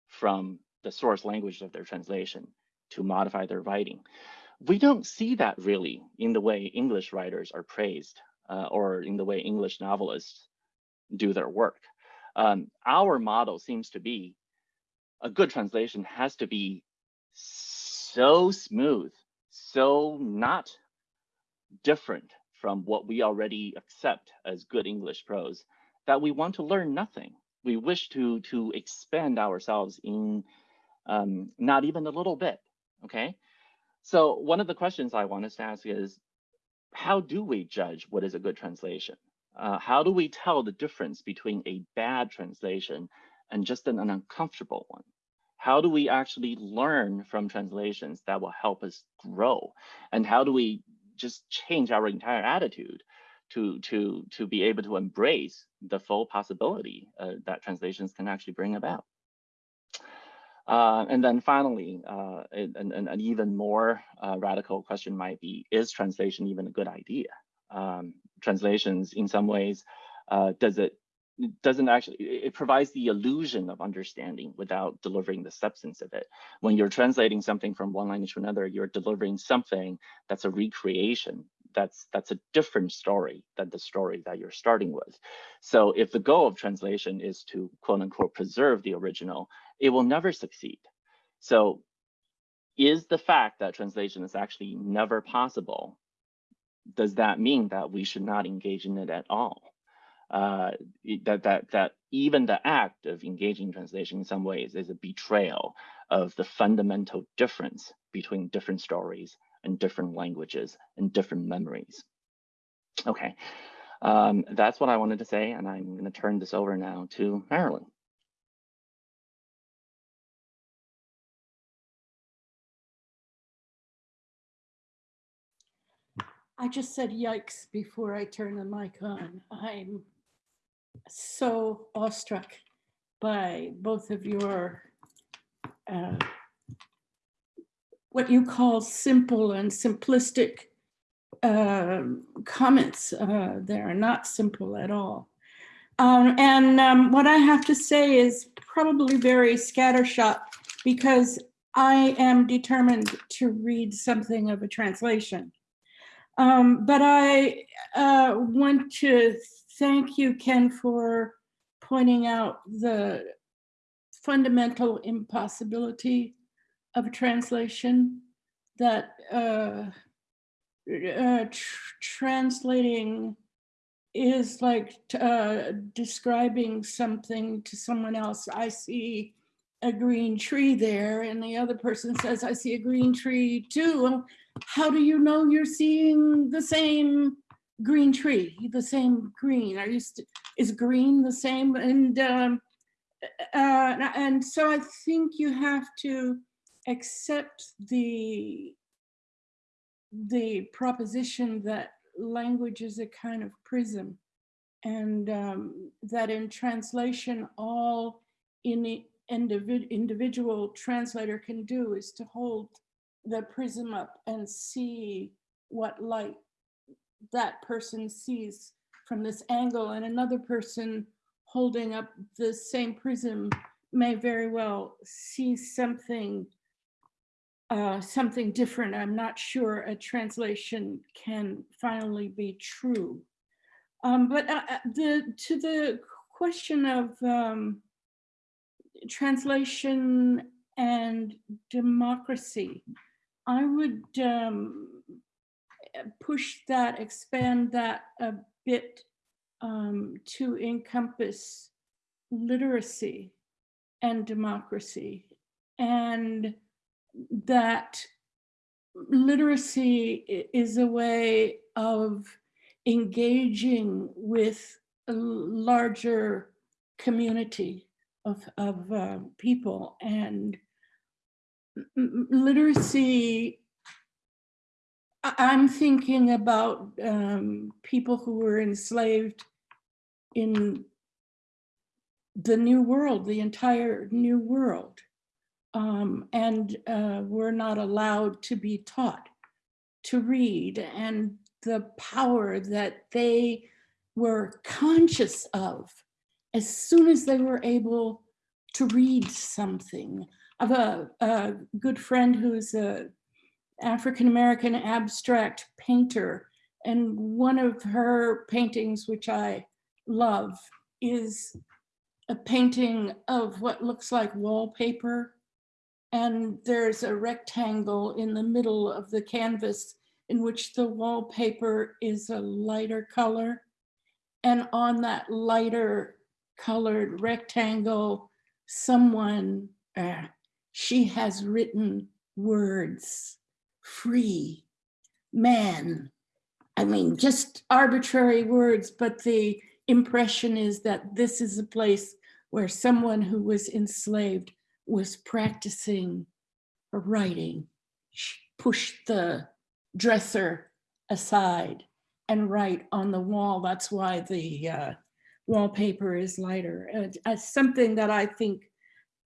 from the source language of their translation to modify their writing. We don't see that really in the way English writers are praised uh, or in the way English novelists do their work. Um, our model seems to be a good translation has to be so smooth, so not different from what we already accept as good English prose that we want to learn nothing. We wish to to expand ourselves in um, not even a little bit. Okay, so one of the questions I want us to ask is, how do we judge what is a good translation? Uh, how do we tell the difference between a bad translation and just an, an uncomfortable one? How do we actually learn from translations that will help us grow? And how do we just change our entire attitude to, to, to be able to embrace the full possibility uh, that translations can actually bring about? Uh, and then finally, uh, an, an, an, even more uh, radical question might be, is translation even a good idea? Um, translations in some ways, uh, does it doesn't actually, it provides the illusion of understanding without delivering the substance of it. When you're translating something from one language to another, you're delivering something that's a recreation. That's that's a different story than the story that you're starting with. So if the goal of translation is to quote unquote preserve the original, it will never succeed. So is the fact that translation is actually never possible, does that mean that we should not engage in it at all? uh, that that that even the act of engaging translation in some ways is a betrayal of the fundamental difference between different stories and different languages and different memories. Okay, um, that's what I wanted to say, and I'm going to turn this over now to Marilyn. I just said yikes before I turn the mic on. I'm so awestruck by both of your uh, what you call simple and simplistic uh, comments. Uh, they are not simple at all. Um, and um, what I have to say is probably very scattershot because I am determined to read something of a translation. Um, but I uh, want to thank you, Ken, for pointing out the fundamental impossibility of translation that uh, uh, tr translating is like uh, describing something to someone else. I see a green tree there and the other person says, I see a green tree too how do you know you're seeing the same green tree, the same green? Are you is green the same? And um, uh, and so I think you have to accept the the proposition that language is a kind of prism and um, that in translation all any individ individual translator can do is to hold the prism up and see what light that person sees from this angle and another person holding up the same prism may very well see something uh, something different. I'm not sure a translation can finally be true. Um, but uh, uh the to the question of um, translation and democracy, I would um, push that, expand that a bit um, to encompass literacy and democracy and that literacy is a way of engaging with a larger community of, of uh, people. And literacy, I'm thinking about um, people who were enslaved in the new world, the entire new world, um, and uh, were not allowed to be taught to read and the power that they were conscious of as soon as they were able to read something I have a, a good friend who's a African-American abstract painter. And one of her paintings, which I love, is a painting of what looks like wallpaper And there's a rectangle in the middle of the canvas in which the wallpaper is a lighter color. And on that lighter colored rectangle, someone, uh, she has written words, free, man. I mean, just arbitrary words, but the impression is that this is a place where someone who was enslaved was practicing her writing. She pushed the dresser aside and write on the wall. That's why the uh, wallpaper is lighter. Uh, something that I think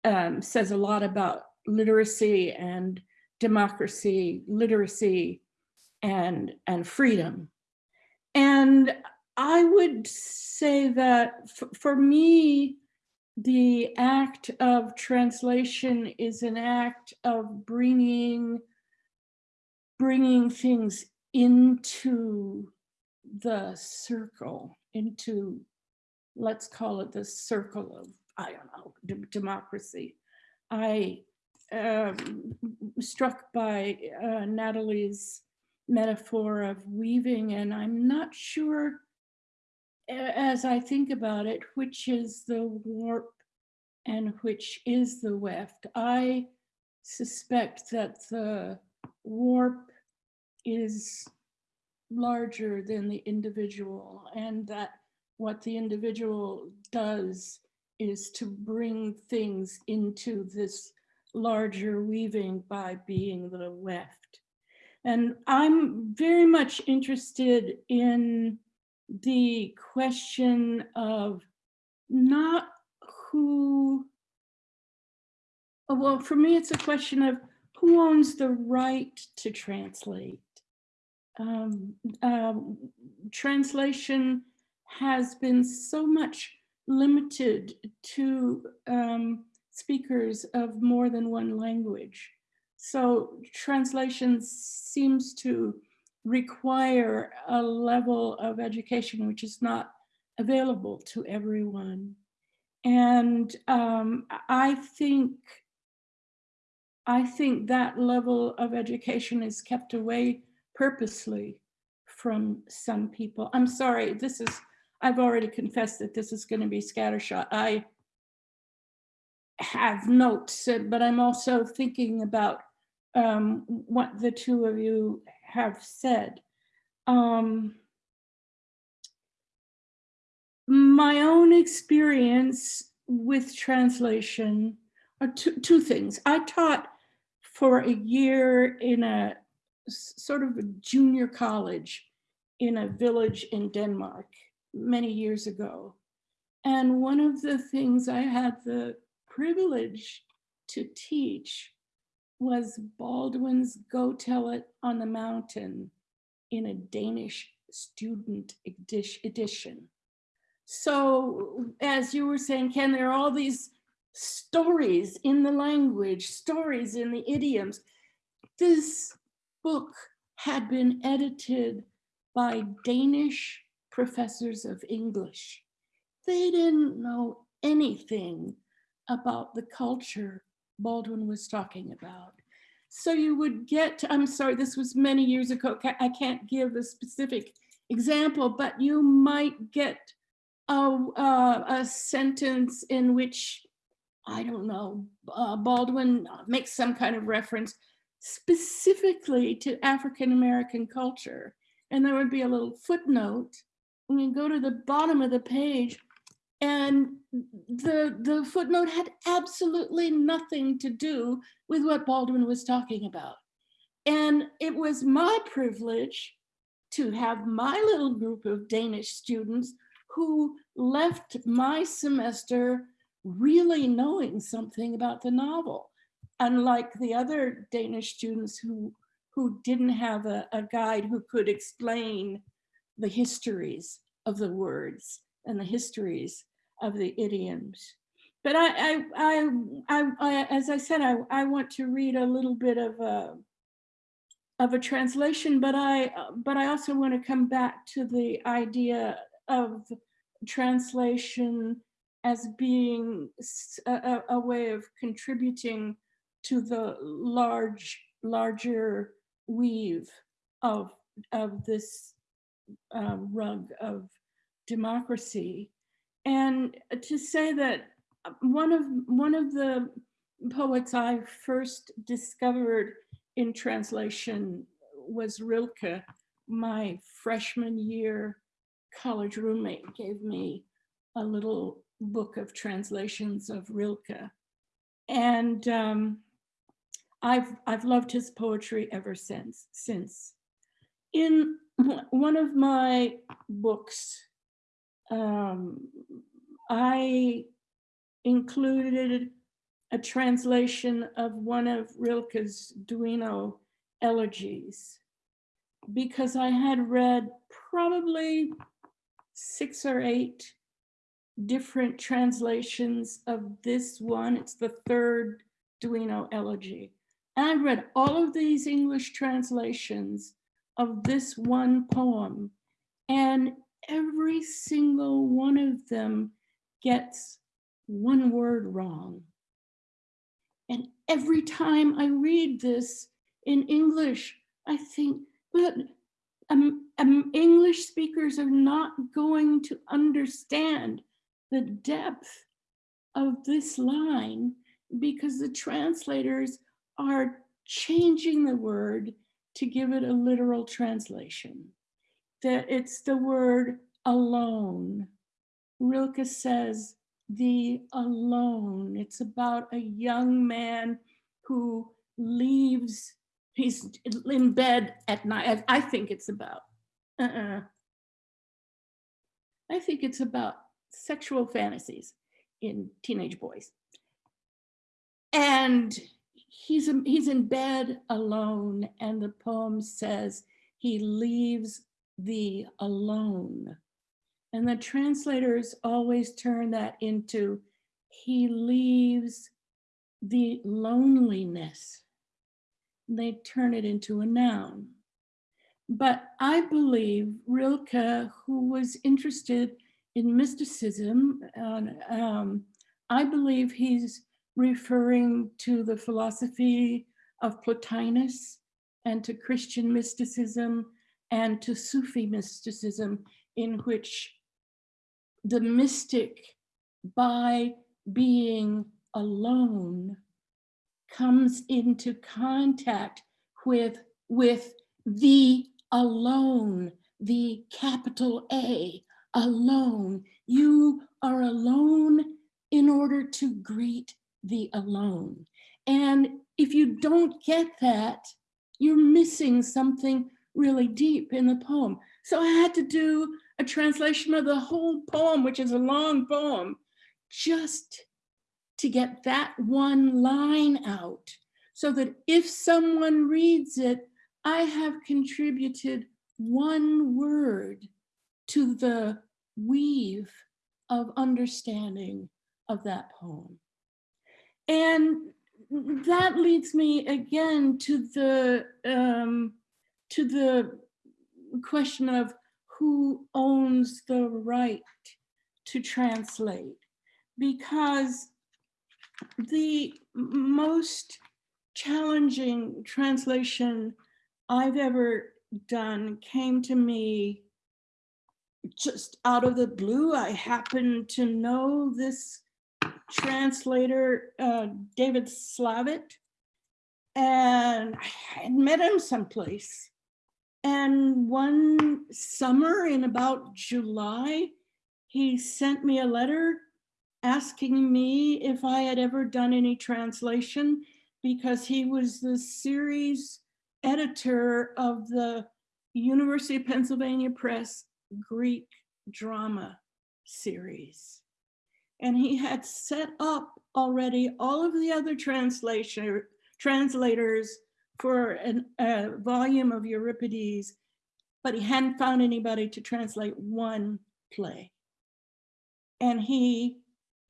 um, says a lot about literacy and democracy, literacy and, and freedom. And I would say that for me, the act of translation is an act of bringing bringing things into the circle into let's call it the circle of i don't know democracy. I um, struck by uh, natalie's metaphor of weaving and i'm not sure as I think about it, which is the warp and which is the weft. I suspect that the warp is larger than the individual and that what the individual does is to bring things into this larger weaving by being the weft. And I'm very much interested in the question of not who, oh, well, for me, it's a question of who owns the right to translate. Um, um, translation has been so much limited to um, speakers of more than one language. So translation seems to require a level of education which is not available to everyone. And um, I think I think that level of education is kept away purposely from some people. I'm sorry, this is, I've already confessed that this is gonna be scattershot. I have notes, but I'm also thinking about um, what the two of you have said. Um, my own experience with translation are two, two things. I taught for a year in a sort of a junior college in a village in Denmark many years ago. And one of the things I had the privilege to teach was Baldwin's Go Tell It on the Mountain in a Danish student edition. So as you were saying, Ken, there are all these stories in the language, stories in the idioms. This book had been edited by Danish professors of English. They didn't know anything about the culture Baldwin was talking about. So you would get, I'm sorry, this was many years ago. I can't give a specific example, but you might get a, a, a sentence in which, I don't know, uh, Baldwin makes some kind of reference specifically to African-American culture. And there would be a little footnote. When you go to the bottom of the page, and the, the footnote had absolutely nothing to do with what Baldwin was talking about. And it was my privilege to have my little group of Danish students who left my semester really knowing something about the novel. Unlike the other Danish students who, who didn't have a, a guide who could explain the histories of the words and the histories of the idioms. But I, I, I, I, I as I said, I, I want to read a little bit of a, of a translation, but I, but I also want to come back to the idea of translation as being a, a way of contributing to the large, larger weave of, of this uh, rug of democracy. And to say that uh, one of, one of the poets I first discovered in translation was Rilke. My freshman year college roommate gave me a little book of translations of Rilke. And um, I've, I've loved his poetry ever since. since. In one of my books, um, I included a translation of one of Rilke's Duino elegies because I had read probably six or eight different translations of this one. It's the third Duino elegy. And I read all of these English translations of this one poem, and every single one of them gets one word wrong. And every time I read this in English, I think, but um, um, English speakers are not going to understand the depth of this line because the translators are changing the word to give it a literal translation. That it's the word alone. Rilke says the alone. It's about a young man who leaves, he's in bed at night. I think it's about, uh-uh. I think it's about sexual fantasies in teenage boys. And he's, he's in bed alone and the poem says he leaves the alone. And the translators always turn that into he leaves the loneliness. They turn it into a noun. But I believe Rilke, who was interested in mysticism, uh, um, I believe he's referring to the philosophy of Plotinus and to Christian mysticism and to Sufi mysticism in which the mystic by being alone comes into contact with, with the alone, the capital A, alone. You are alone in order to greet the alone. And if you don't get that, you're missing something really deep in the poem. So I had to do a translation of the whole poem, which is a long poem, just to get that one line out so that if someone reads it, I have contributed one word to the weave of understanding of that poem. And that leads me again to the um, to the question of who owns the right to translate because the most challenging translation I've ever done came to me just out of the blue. I happen to know this translator, uh, David Slavitt, and I had met him someplace. And one summer in about July, he sent me a letter asking me if I had ever done any translation because he was the series editor of the University of Pennsylvania Press Greek drama series. And he had set up already all of the other translation translators for an, a volume of Euripides, but he hadn't found anybody to translate one play. And he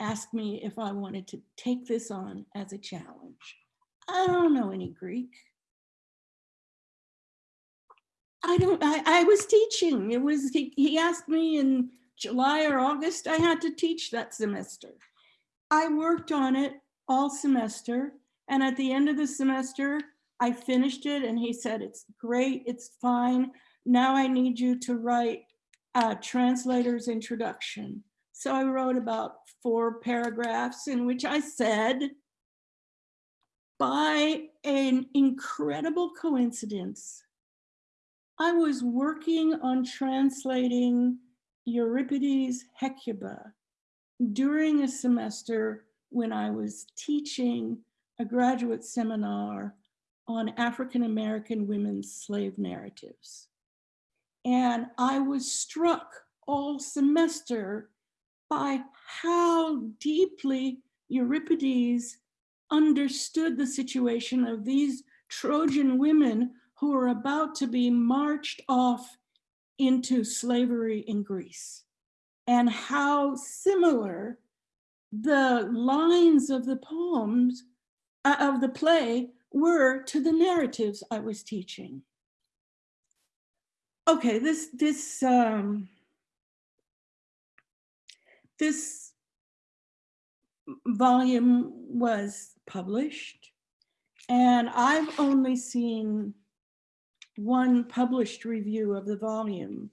asked me if I wanted to take this on as a challenge. I don't know any Greek. I don't, I, I was teaching. It was, he, he asked me in July or August, I had to teach that semester. I worked on it all semester And at the end of the semester, I finished it and he said, it's great, it's fine. Now I need you to write a translator's introduction. So I wrote about four paragraphs in which I said, by an incredible coincidence, I was working on translating Euripides' Hecuba during a semester when I was teaching a graduate seminar on African-American women's slave narratives. And I was struck all semester by how deeply Euripides understood the situation of these Trojan women who were about to be marched off into slavery in Greece and how similar the lines of the poems uh, of the play were to the narratives I was teaching. Okay, this this um, this volume was published and I've only seen one published review of the volume,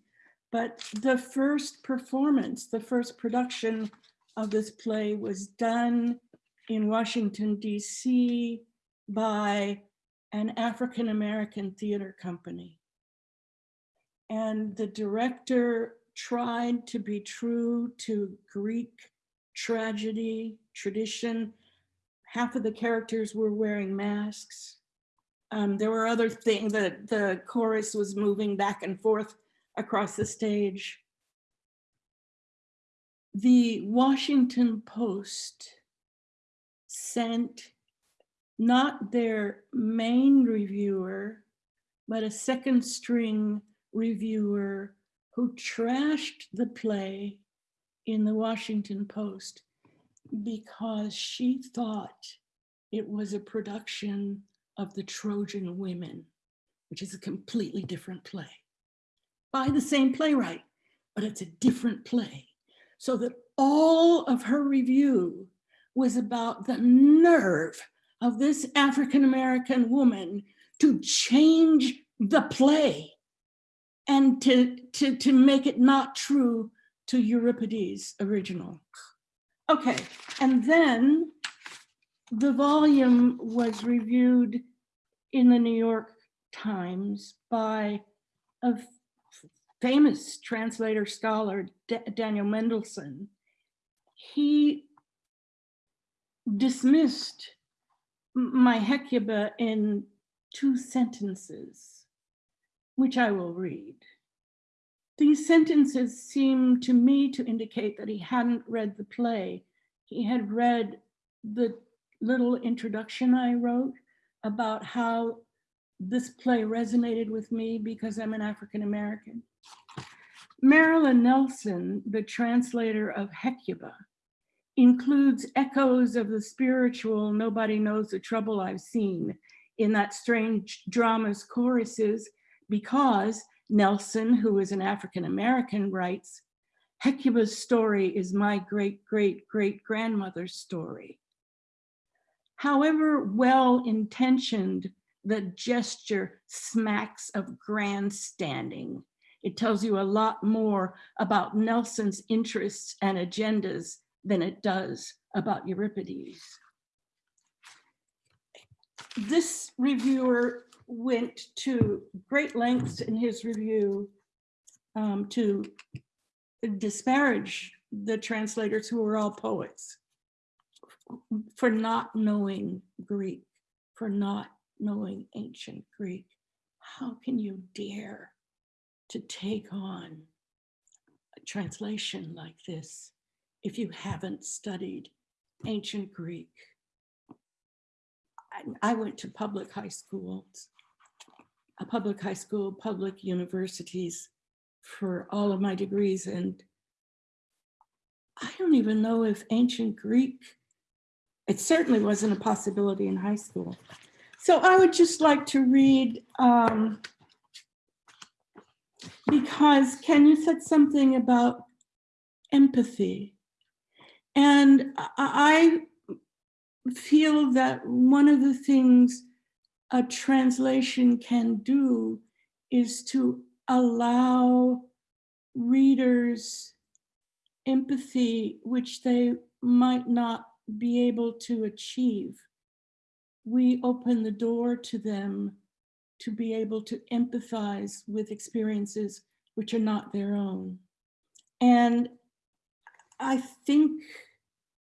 but the first performance, the first production of this play was done in Washington, DC by an African-American theater company. And the director tried to be true to Greek tragedy, tradition. Half of the characters were wearing masks. Um, there were other things, the, the chorus was moving back and forth across the stage. The Washington Post sent not their main reviewer, but a second string reviewer who trashed the play in the Washington Post because she thought it was a production of the Trojan Women, which is a completely different play by the same playwright, but it's a different play. So that all of her review was about the nerve of this African-American woman to change the play and to, to, to make it not true to Euripides' original. Okay, and then the volume was reviewed in the New York Times by a famous translator scholar, D Daniel Mendelsohn. He dismissed my Hecuba in two sentences, which I will read. These sentences seem to me to indicate that he hadn't read the play. He had read the little introduction I wrote about how this play resonated with me because I'm an African American. Marilyn Nelson, the translator of Hecuba, includes echoes of the spiritual nobody knows the trouble I've seen in that strange drama's choruses because Nelson, who is an African-American, writes, Hecuba's story is my great, great, great grandmother's story. However well-intentioned the gesture smacks of grandstanding. It tells you a lot more about Nelson's interests and agendas than it does about Euripides. This reviewer went to great lengths in his review um, to disparage the translators who were all poets for not knowing Greek, for not knowing ancient Greek. How can you dare to take on a translation like this if you haven't studied ancient Greek. I, I went to public high schools, a public high school, public universities for all of my degrees. And I don't even know if ancient Greek, it certainly wasn't a possibility in high school. So I would just like to read, um, because Ken, you said something about empathy. And I, feel that one of the things a translation can do is to allow readers empathy which they might not be able to achieve. We open the door to them to be able to empathize with experiences which are not their own. And I think,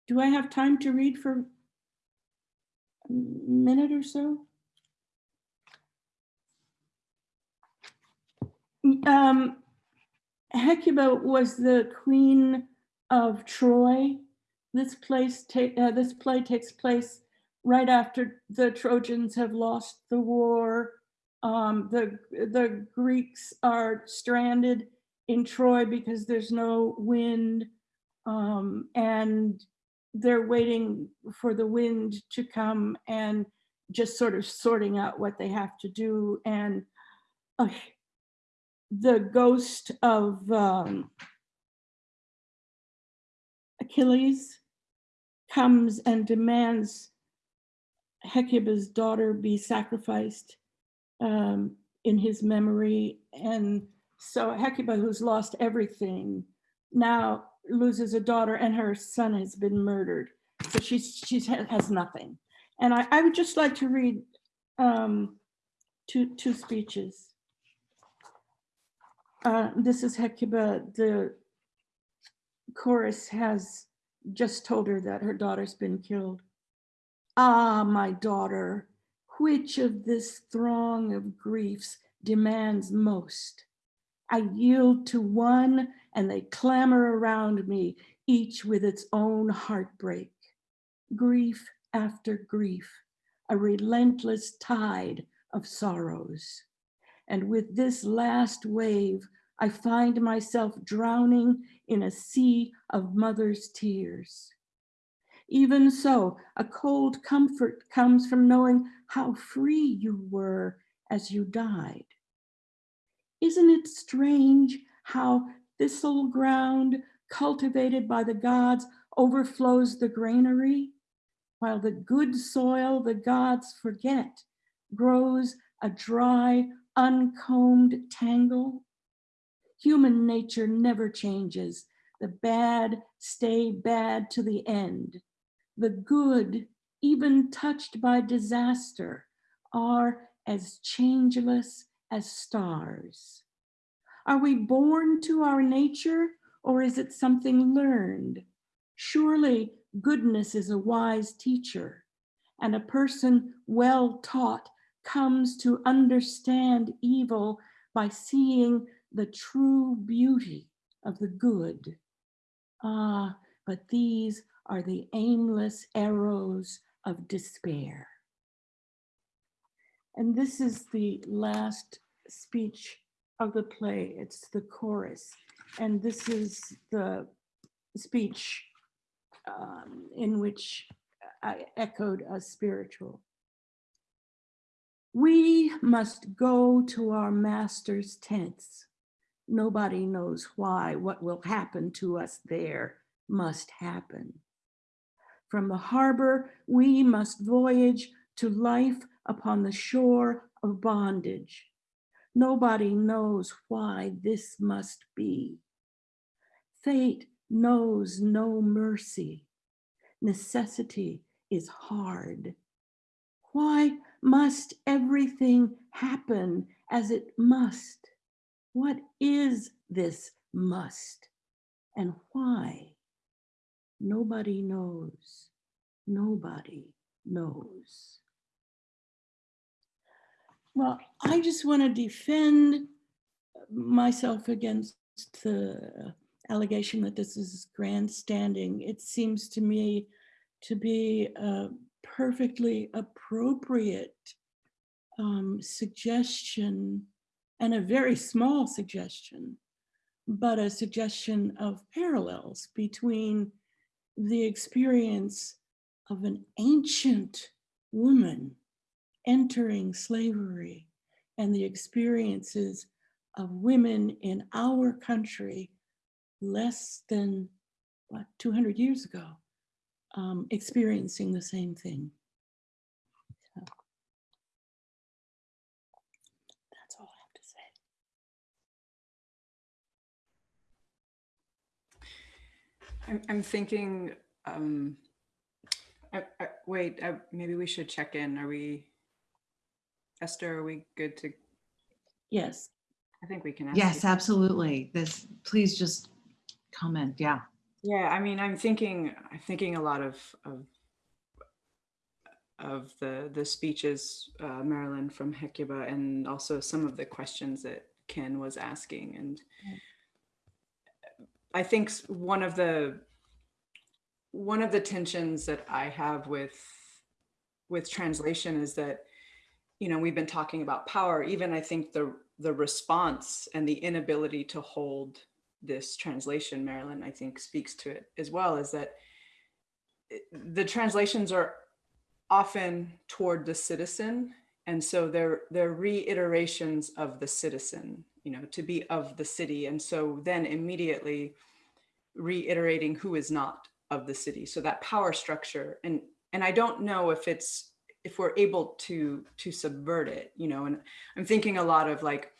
do I have time to read for a minute or so? Um, Hecuba was the queen of Troy. This place, uh, this play takes place right after the Trojans have lost the war. Um, the the Greeks are stranded in Troy because there's no wind, um, and they're waiting for the wind to come and just sort of sorting out what they have to do. And uh, the ghost of um, Achilles comes and demands Hecuba's daughter be sacrificed um, in his memory. And so Hecuba, who's lost everything, now loses a daughter and her son has been murdered. So she's she's has nothing. And I, I would just like to read um, two two speeches. Uh, this is Hecuba. The chorus has just told her that her daughter's been killed. Ah, my daughter, which of this throng of griefs demands most? I yield to one and they clamor around me, each with its own heartbreak. Grief after grief, a relentless tide of sorrows. And with this last wave, I find myself drowning in a sea of mother's tears. Even so, a cold comfort comes from knowing how free you were as you died. Isn't it strange how thistle ground cultivated by the gods overflows the granary, while the good soil the gods forget grows a dry, uncombed tangle? Human nature never changes. The bad stay bad to the end. The good, even touched by disaster, are as changeless as stars. Are we born to our nature or is it something learned? Surely goodness is a wise teacher, and a person well taught comes to understand evil by seeing the true beauty of the good. Ah, but these are the aimless arrows of despair. And this is the last speech of the play. It's the chorus. And this is the speech um, in which I echoed a spiritual. We must go to our master's tents. Nobody knows why. What will happen to us there must happen. From the harbor, we must voyage to life upon the shore of bondage. Nobody knows why this must be. Fate knows no mercy. Necessity is hard. Why must everything happen as it must? What is this must and why? Nobody knows. Nobody knows. Well, I just want to defend myself against the allegation that this is grandstanding. It seems to me to be a perfectly appropriate um, suggestion and a very small suggestion, but a suggestion of parallels between the experience of an ancient woman entering slavery and the experiences of women in our country less than what 200 years ago um, experiencing the same thing. That's all I have to say. I'm, I'm thinking, um, I, I, wait, I, maybe we should check in. Are we, Esther, are we good to, Yes, I think we can ask. Yes, you. absolutely. This, please just comment. Yeah. Yeah, I mean, I'm thinking, I'm thinking a lot of, of, of the, the speeches, uh, Marilyn from Hecuba, and also some of the questions that Ken was asking. And I think one of the, one of the tensions that I have with, with translation is that, you know, we've been talking about power, even I think the, the response and the inability to hold this translation, Marilyn, I think speaks to it as well, is that the translations are often toward the citizen. And so they're, they're reiterations of the citizen, you know, to be of the city. And so then immediately reiterating who is not of the city. So that power structure. And, and I don't know if it's, if we're able to, to subvert it, you know, and I'm thinking a lot of like,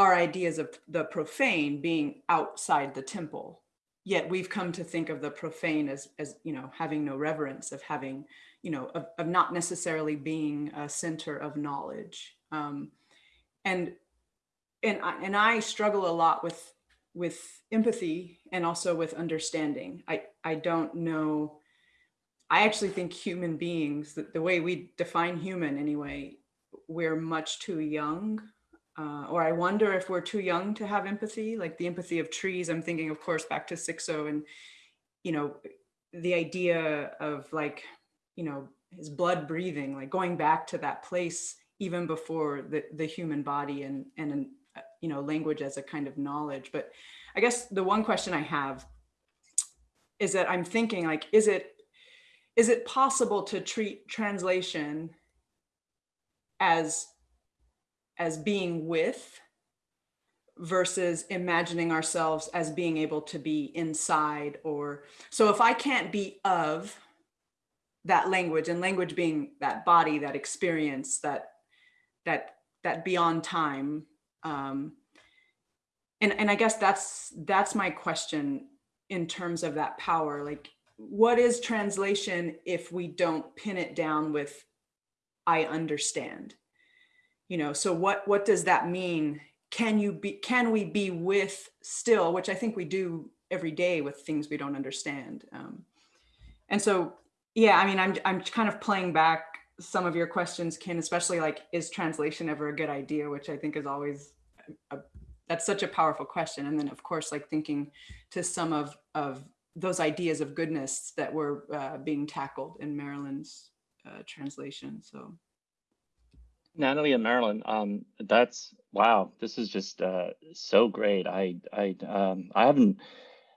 our ideas of the profane being outside the temple. Yet we've come to think of the profane as as you know having no reverence of having you know of, of not necessarily being a center of knowledge. Um, and and I, and I struggle a lot with with empathy and also with understanding. I i don't know i actually think human beings the, the way we define human anyway we're much too young uh, or I wonder if we're too young to have empathy, like the empathy of trees. I'm thinking, of course, back to Sixo and, you know, the idea of like, you know, his blood breathing, like going back to that place even before the, the human body and, and, uh, you know, language as a kind of knowledge. But I guess the one question I have is that I'm thinking like, is it, is it possible to treat translation as as being with versus imagining ourselves as being able to be inside or so if i can't be of that language and language being that body that experience that that that beyond time um and and i guess that's that's my question in terms of that power like what is translation if we don't pin it down with i understand you know so what what does that mean? Can you be can we be with still which i think we do every day with things we don't understand um, and so yeah i mean i'm i'm kind of playing back some of your questions ken especially like is translation ever a good idea? Which i think is always a, that's such a powerful question. And then of course like thinking to some of of those ideas of goodness that were uh, being tackled in Marilyn's uh, translation so Natalie and Marilyn, um, that's wow. This is just uh, so great. I I um, I haven't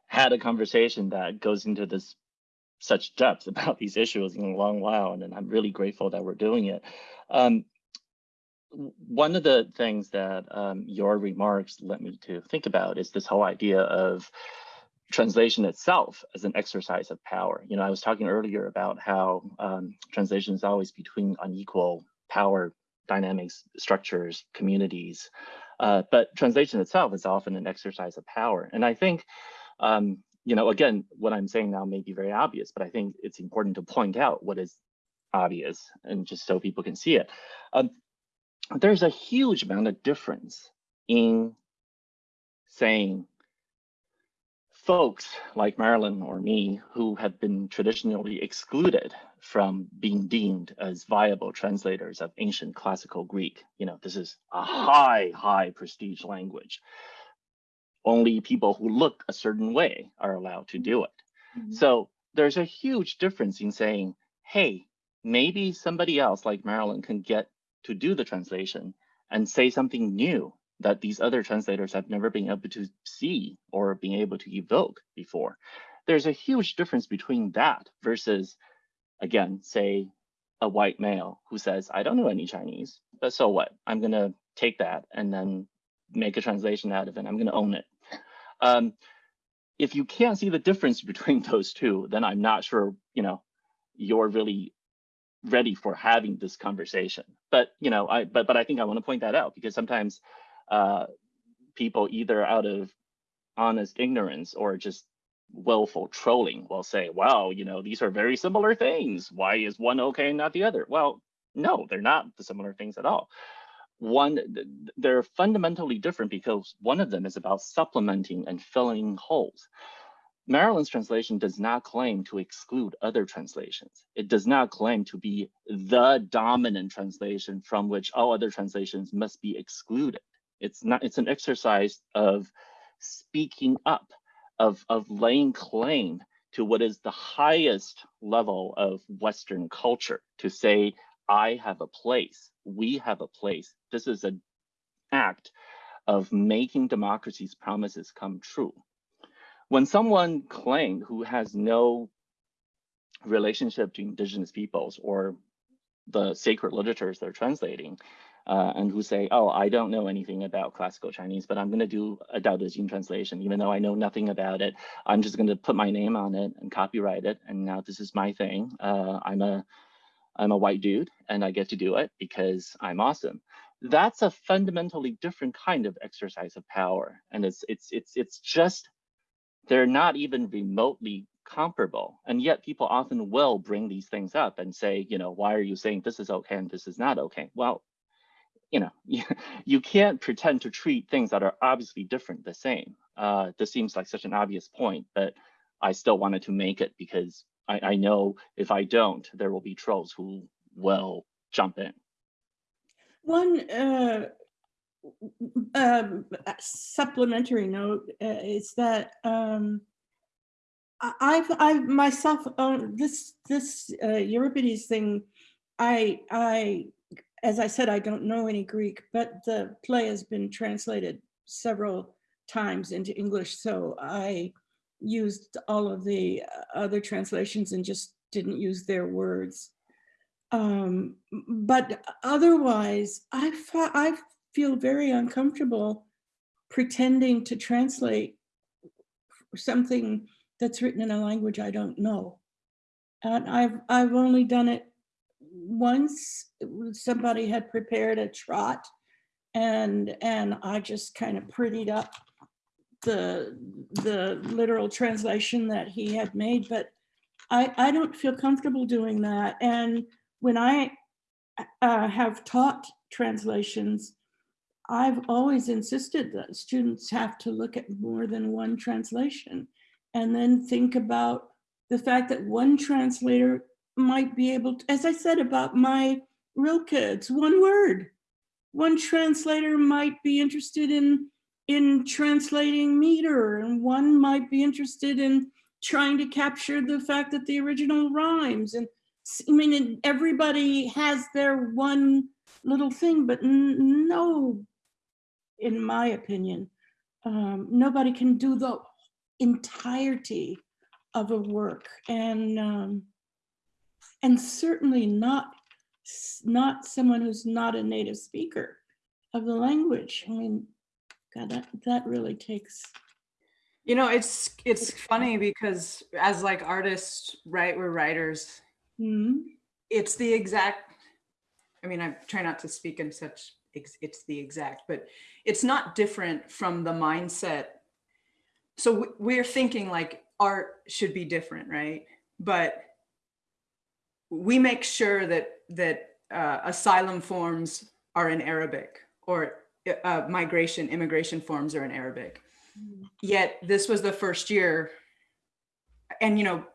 had a conversation that goes into this such depth about these issues in a long while, and I'm really grateful that we're doing it. Um, one of the things that um, your remarks led me to think about is this whole idea of translation itself as an exercise of power. You know, I was talking earlier about how um, translation is always between unequal power dynamics, structures, communities. Uh, but translation itself is often an exercise of power. And I think, um, you know, again, what I'm saying now may be very obvious, but I think it's important to point out what is obvious and just so people can see it. Um, there's a huge amount of difference in saying folks like Marilyn or me who have been traditionally excluded from being deemed as viable translators of ancient classical Greek. You know, this is a high, high prestige language. Only people who look a certain way are allowed to do it. Mhm. So there's a huge difference in saying, hey, maybe somebody else like Marilyn can get to do the translation and say something new that these other translators have never been able to see or being able to evoke before. There's a huge difference between that versus, again, say a white male who says, I don't know any Chinese, but so what? I'm gonna take that and then make a translation out of it. I'm gonna own it. Um, if you can't see the difference between those two, then I'm not sure, you know, you're really ready for having this conversation. But, you know, I, but, but I think I want to point that out because sometimes uh, people either out of honest ignorance or just willful trolling will say, wow, you know, these are very similar things. Why is one okay and not the other? Well, no, they're not the similar things at all. One, they're fundamentally different because one of them is about supplementing and filling holes. Marilyn's translation does not claim to exclude other translations. It does not claim to be the dominant translation from which all other translations must be excluded. It's not, it's an exercise of speaking up, of, of laying claim to what is the highest level of Western culture to say, I have a place, we have a place. This is an act of making democracy's promises come true. When someone claimed who has no relationship to indigenous peoples or the sacred literatures they're translating, uh, and who say, oh, I don't know anything about classical Chinese, but I'm going to do a Dao De Jing translation, even though I know nothing about it. I'm just going to put my name on it and copyright it. And now this is my thing. Uh, I'm a I'm a white dude and I get to do it because I'm awesome. That's a fundamentally different kind of exercise of power. And it's it's it's it's just they're not even remotely comparable. And yet people often will bring these things up and say, you know, why are you saying this is okay and this is not okay? Well, you know, you, you can't pretend to treat things that are obviously different the same. Uh, this seems like such an obvious point, but I still wanted to make it because I, I know if I don't, there will be trolls who will jump in. One uh, um, supplementary note uh, is that um, I- I've I myself own this this uh, Euripides thing. I I as I said, I don't know any Greek, but the play has been translated several times into English, so I used all of the uh, other translations and just didn't use their words. Um, but otherwise, I, I feel very uncomfortable pretending to translate something that's written in a language I don't know. And I've, I've only done it once. Somebody had prepared a trot and, and I just kind of prettied up the the literal translation that he had made, but I, I don't feel comfortable doing that. And when I uh, have taught translations, I've always insisted that students have to look at more than one translation and then think about the fact that one translator might be able to, as I said about my Rilke, it's one word. One translator might be interested in in translating meter and one might be interested in trying to capture the fact that the original rhymes and I mean everybody has their one little thing but no in my opinion um, nobody can do the entirety of a work and um, and certainly not not someone who's not a native speaker of the language I mean God, that, that really takes. You know, it's it's funny because as like artists, right, we're writers. Mm-hmm. It's the exact. I mean, I try not to speak in such. It's the exact, but it's not different from the mindset. So we're thinking like art should be different, right? But we make sure that that uh, asylum forms are in Arabic or uh, migration, immigration forms are in Arabic. Mm. Yet this was the first year, and you know,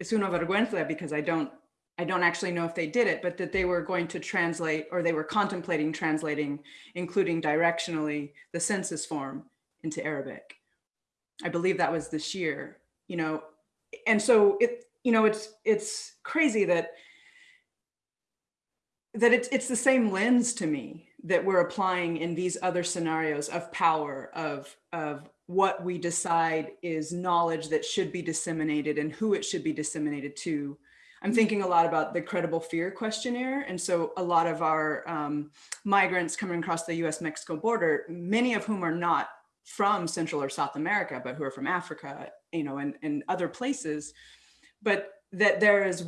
es una vergüenza because I don't, I don't actually know if they did it, but that they were going to translate or they were contemplating translating, including directionally, the census form into Arabic. I believe that was this year, you know, and so it, you know, it's it's crazy that that it's it's the same lens to me that we're applying in these other scenarios of power of of what we decide is knowledge that should be disseminated and who it should be disseminated to i'm mm-hmm. thinking a lot about the credible fear questionnaire and so a lot of our um, migrants coming across the us mexico border many of whom are not from Central or South America, but who are from Africa, you know, and, and other places, but that there is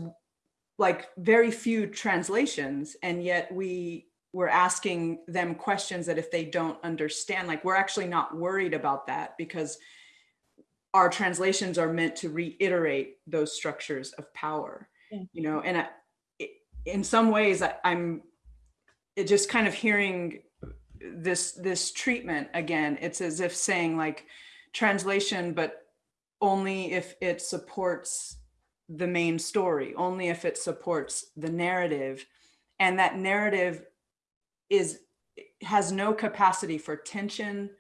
like very few translations and yet we we're asking them questions that if they don't understand, like we're actually not worried about that because our translations are meant to reiterate those structures of power, Yeah. you know, and I, in some ways I, I'm it just kind of hearing this this treatment again it's as if saying like translation but only if it supports the main story only if it supports the narrative. And that narrative is has no capacity for tension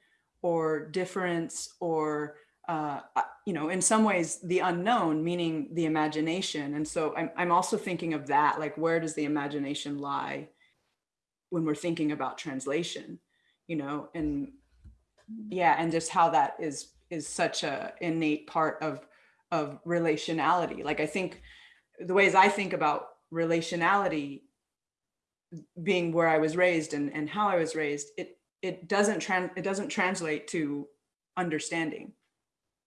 or difference or uh, uh, you know in some ways the unknown meaning the imagination. And so I'm, I'm also thinking of that like where does the imagination lie when we're thinking about translation you know? And yeah and just how that is is such a innate part of of relationality. Like i think the ways i think about relationality being where i was raised and and how i was raised it it doesn't trans it doesn't translate to understanding.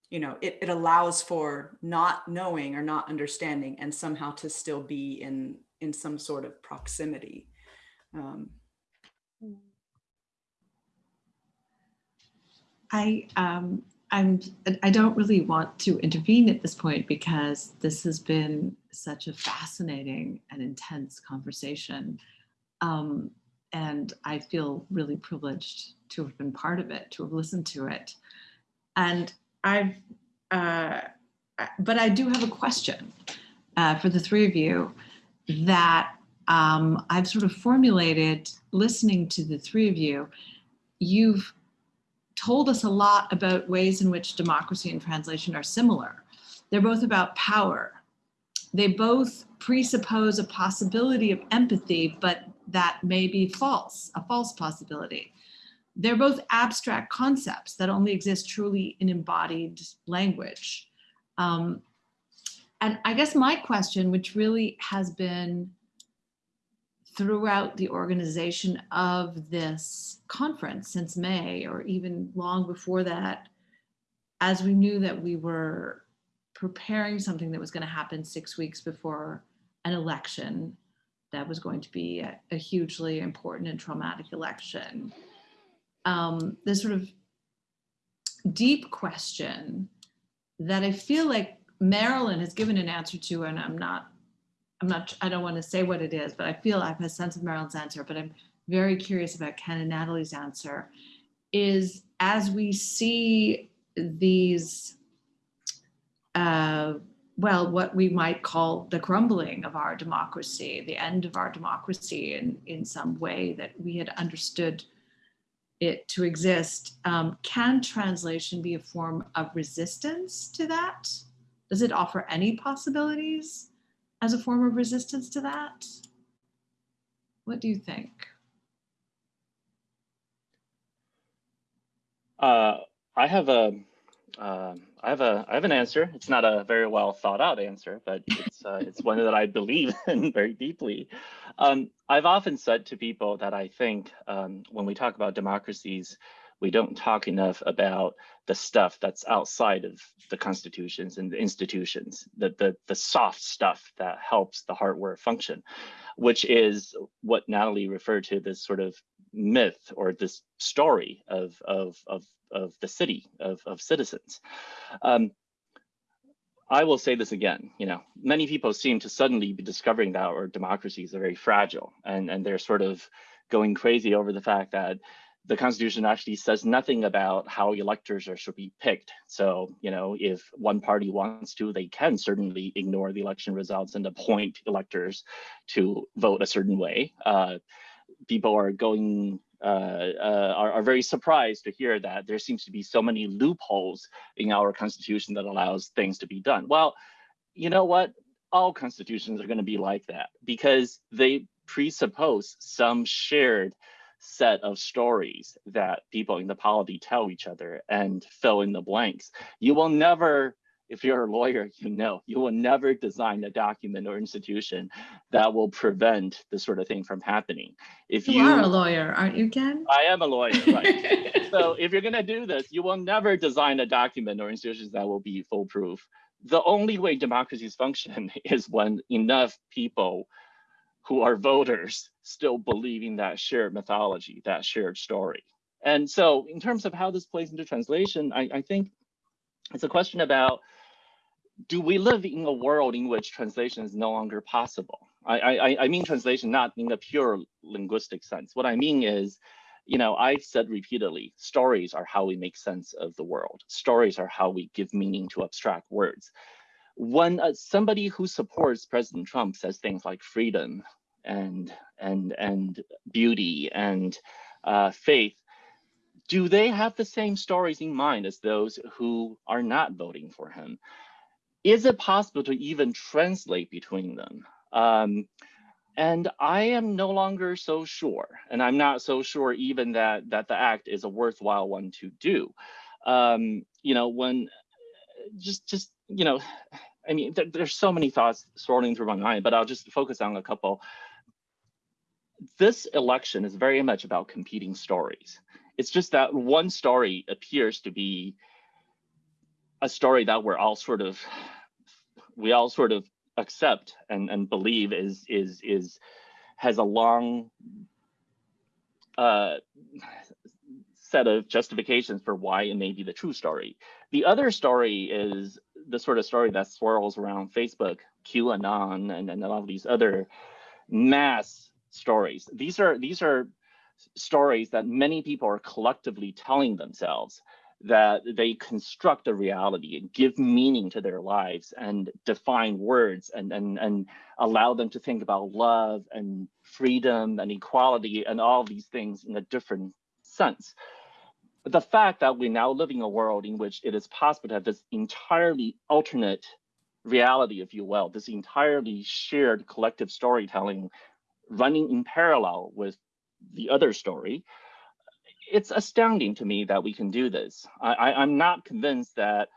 You know it, it allows for not knowing or not understanding and somehow to still be in in some sort of proximity. Um, I, um, I'm, I don't really want to intervene at this point because this has been such a fascinating and intense conversation. Um, and I feel really privileged to have been part of it, to have listened to it. And I've, uh, but I do have a question uh, for the three of you that um, I've sort of formulated listening to the three of you. You've told us a lot about ways in which democracy and translation are similar. They're both about power. They both presuppose a possibility of empathy, but that may be false, a false possibility. They're both abstract concepts that only exist truly in embodied language. Um, and I guess my question, which really has been throughout the organization of this conference since May, or even long before that, as we knew that we were preparing something that was going to happen six weeks before an election that was going to be a, a hugely important and traumatic election. Um, this sort of deep question that I feel like Marilyn has given an answer to, and I'm not I'm not, I don't want to say what it is, but I feel I have a sense of Marilyn's answer, but I'm very curious about Ken and Natalie's answer is as we see these, uh, well, what we might call the crumbling of our democracy, the end of our democracy in, in some way that we had understood it to exist. Um, can translation be a form of resistance to that? Does it offer any possibilities? As a form of resistance to that? What do you think? Uh, I have a, uh, I have a, I have an answer. It's not a very well thought out answer, but it's, uh, it's one that I believe in very deeply. Um, I've often said to people that I think um, when we talk about democracies, we don't talk enough about the stuff that's outside of the constitutions and the institutions, the, the, the soft stuff that helps the hardware function, which is what Natalie referred to this sort of myth or this story of, of, of, of the city, of, of citizens. Um, I will say this again, you know, many people seem to suddenly be discovering that our democracies are very fragile and, and they're sort of going crazy over the fact that the Constitution actually says nothing about how electors are should be picked. So, you know, if one party wants to, they can certainly ignore the election results and appoint electors to vote a certain way. Uh, people are going uh, uh, are, are, very surprised to hear that there seems to be so many loopholes in our constitution that allows things to be done. Well, you know what? All constitutions are going to be like that because they presuppose some shared set of stories that people in the polity tell each other and fill in the blanks. You will never if you're a lawyer, you know, you will never design a document or institution that will prevent this sort of thing from happening. If You you, are a lawyer, aren't you, Ken? I am a lawyer, right? so if you're gonna do this, you will never design a document or institutions that will be foolproof. The only way democracies function is when enough people who are voters still believing that shared mythology, that shared story. And so in terms of how this plays into translation, I, I think it's a question about do we live in a world in which translation is no longer possible? I, I, I mean translation not in the pure linguistic sense. What I mean is, you know, I've said repeatedly, stories are how we make sense of the world. Stories are how we give meaning to abstract words. When uh, somebody who supports President Trump says things like freedom and and and beauty and uh, faith, do they have the same stories in mind as those who are not voting for him? Is it possible to even translate between them? Um, and I am no longer so sure, and I'm not so sure even that that the act is a worthwhile one to do. Um, you know, when just just you know, I mean, there, there's so many thoughts swirling through my mind, but I'll just focus on a couple. This election is very much about competing stories. It's just that one story appears to be a story that we're all sort of we all sort of accept and, and believe is is is has a long uh, set of justifications for why it may be the true story. The other story is the sort of story that swirls around Facebook, QAnon, and, and a lot of these other mass stories. These are these are stories that many people are collectively telling themselves that they construct a reality and give meaning to their lives and define words and, and, and allow them to think about love and freedom and equality and all these things in a different sense. The fact that we now live in a world in which it is possible to have this entirely alternate reality, if you will, this entirely shared collective storytelling running in parallel with the other story, it's astounding to me that we can do this. I, am not convinced that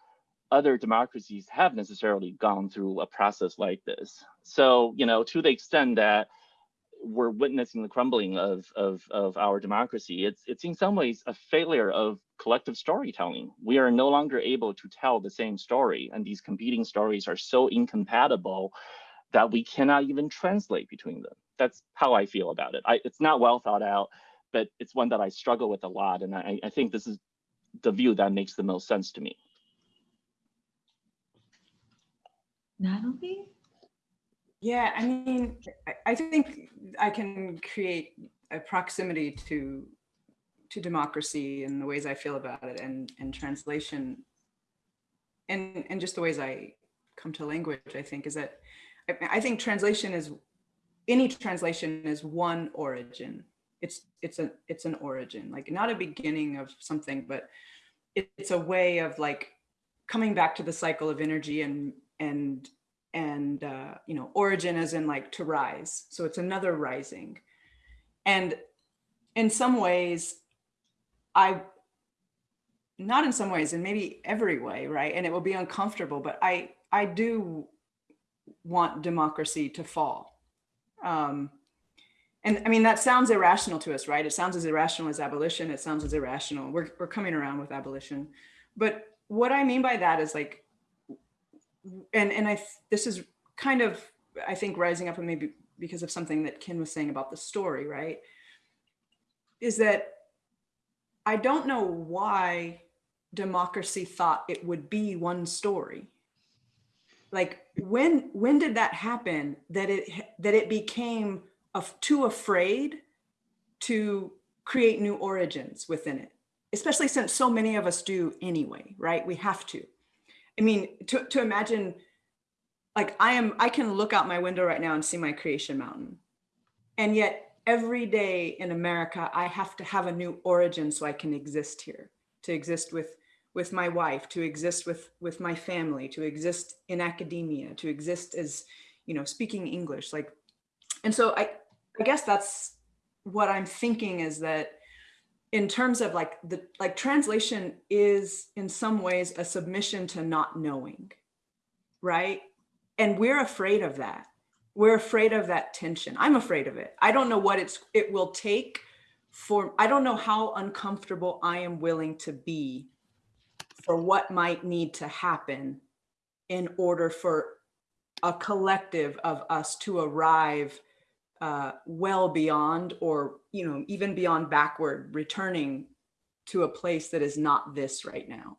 other democracies have necessarily gone through a process like this. So, you know, to the extent that we're witnessing the crumbling of, of, of our democracy, it's, it's in some ways a failure of collective storytelling. We are no longer able to tell the same story, and these competing stories are so incompatible that we cannot even translate between them. That's how I feel about it. I, it's not well thought out but it's one that I struggle with a lot. And I, I think this is the view that makes the most sense to me. Natalie? Yeah, I mean, I, think I can create a proximity to to democracy and the ways I feel about it and, and translation and, and just the ways I come to language, I think is that I, I think translation is any translation is one origin. It's it's a it's an origin like not a beginning of something but it, it's a way of like coming back to the cycle of energy and and and uh, you know origin as in like to rise so it's another rising and in some ways i not in some ways and maybe every way right and it will be uncomfortable but i i do want democracy to fall um and I mean, that sounds irrational to us, right? It sounds as irrational as abolition. It sounds as irrational. We're, we're coming around with abolition. But what I mean by that is like, and, and I, this is kind of, I think rising up and maybe because of something that Ken was saying about the story, right? Is that I don't know why democracy thought it would be one story. Like when, when did that happen that it, that it became of too afraid to create new origins within it, especially since so many of us do anyway, right? We have to. I mean, to, to imagine, like I am, I can look out my window right now and see my creation mountain. And yet every day in America, I have to have a new origin so I can exist here, to exist with with my wife, to exist with with my family, to exist in academia, to exist as, you know, speaking English. Like, and so I, I guess that's what I'm thinking is that in terms of like the like translation is in some ways a submission to not knowing right? And we're afraid of that. We're afraid of that tension. I'm afraid of it. I don't know what it's it will take for I don't know how uncomfortable I am willing to be for what might need to happen in order for a collective of us to arrive uh, well beyond or you know even beyond backward returning to a place that is not this right now.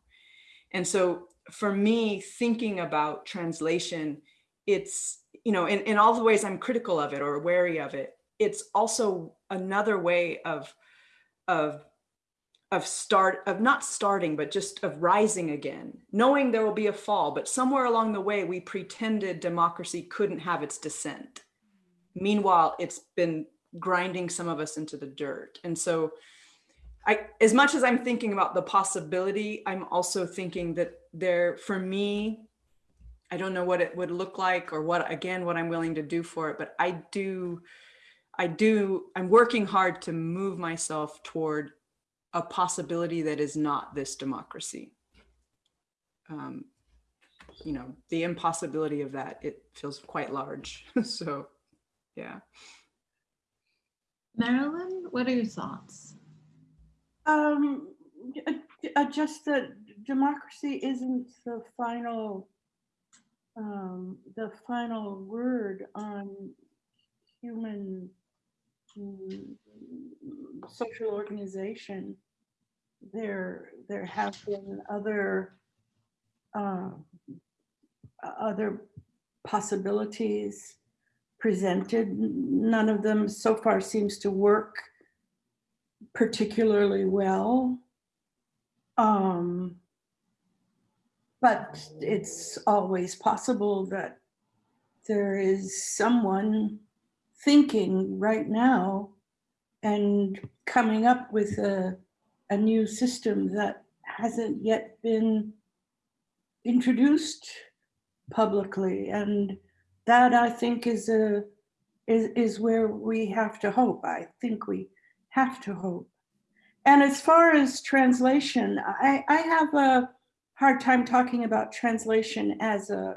And so for me thinking about translation it's you know in, in all the ways i'm critical of it or wary of it it's also another way of of of start of not starting but just of rising again knowing there will be a fall but somewhere along the way we pretended democracy couldn't have its descent meanwhile it's been grinding some of us into the dirt and so i as much as i'm thinking about the possibility i'm also thinking that there for me i don't know what it would look like or what again what i'm willing to do for it but i do i do i'm working hard to move myself toward a possibility that is not this democracy. Um, you know, the impossibility of that, it feels quite large. so, yeah. Marilyn, what are your thoughts? Um, uh, uh, just that democracy isn't the final, um, the final word on human mm, social organization. There, there have been other, uh, other possibilities presented. None of them so far seems to work particularly well. Um, but it's always possible that there is someone thinking right now and coming up with a, a new system that hasn't yet been introduced publicly. And that I think is a is, is where we have to hope. I think we have to hope. And as far as translation, I, I have a hard time talking about translation as a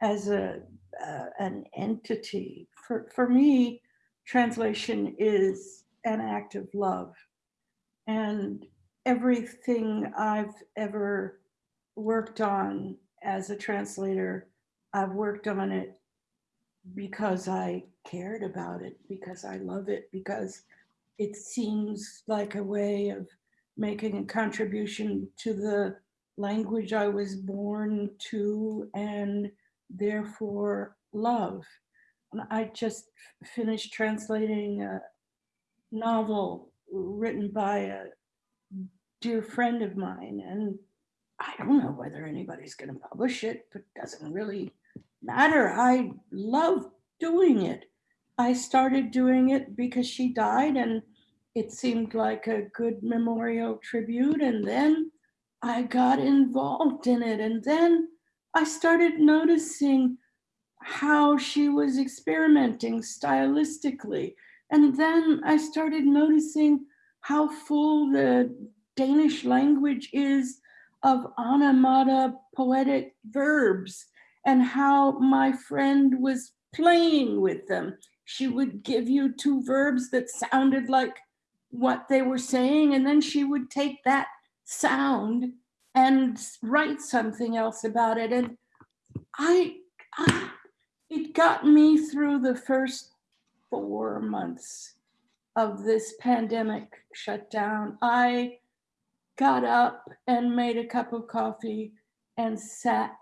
as a uh, an entity. For for me, translation is an act of love, and everything I've ever worked on as a translator, I've worked on it because I cared about it, because I love it, because it seems like a way of making a contribution to the language I was born to and therefore love. I just finished translating a novel written by a dear friend of mine and I don't know whether anybody's going to publish it, but doesn't really matter. I love doing it. I started doing it because she died and it seemed like a good memorial tribute. And then I got involved in it. And then I started noticing how she was experimenting stylistically. And then I started noticing how full the Danish language is of onomata poetic verbs and how my friend was playing with them. She would give you two verbs that sounded like what they were saying, and then she would take that sound and write something else about it. And I, I it got me through the first four months of this pandemic shutdown. I got up and made a cup of coffee and sat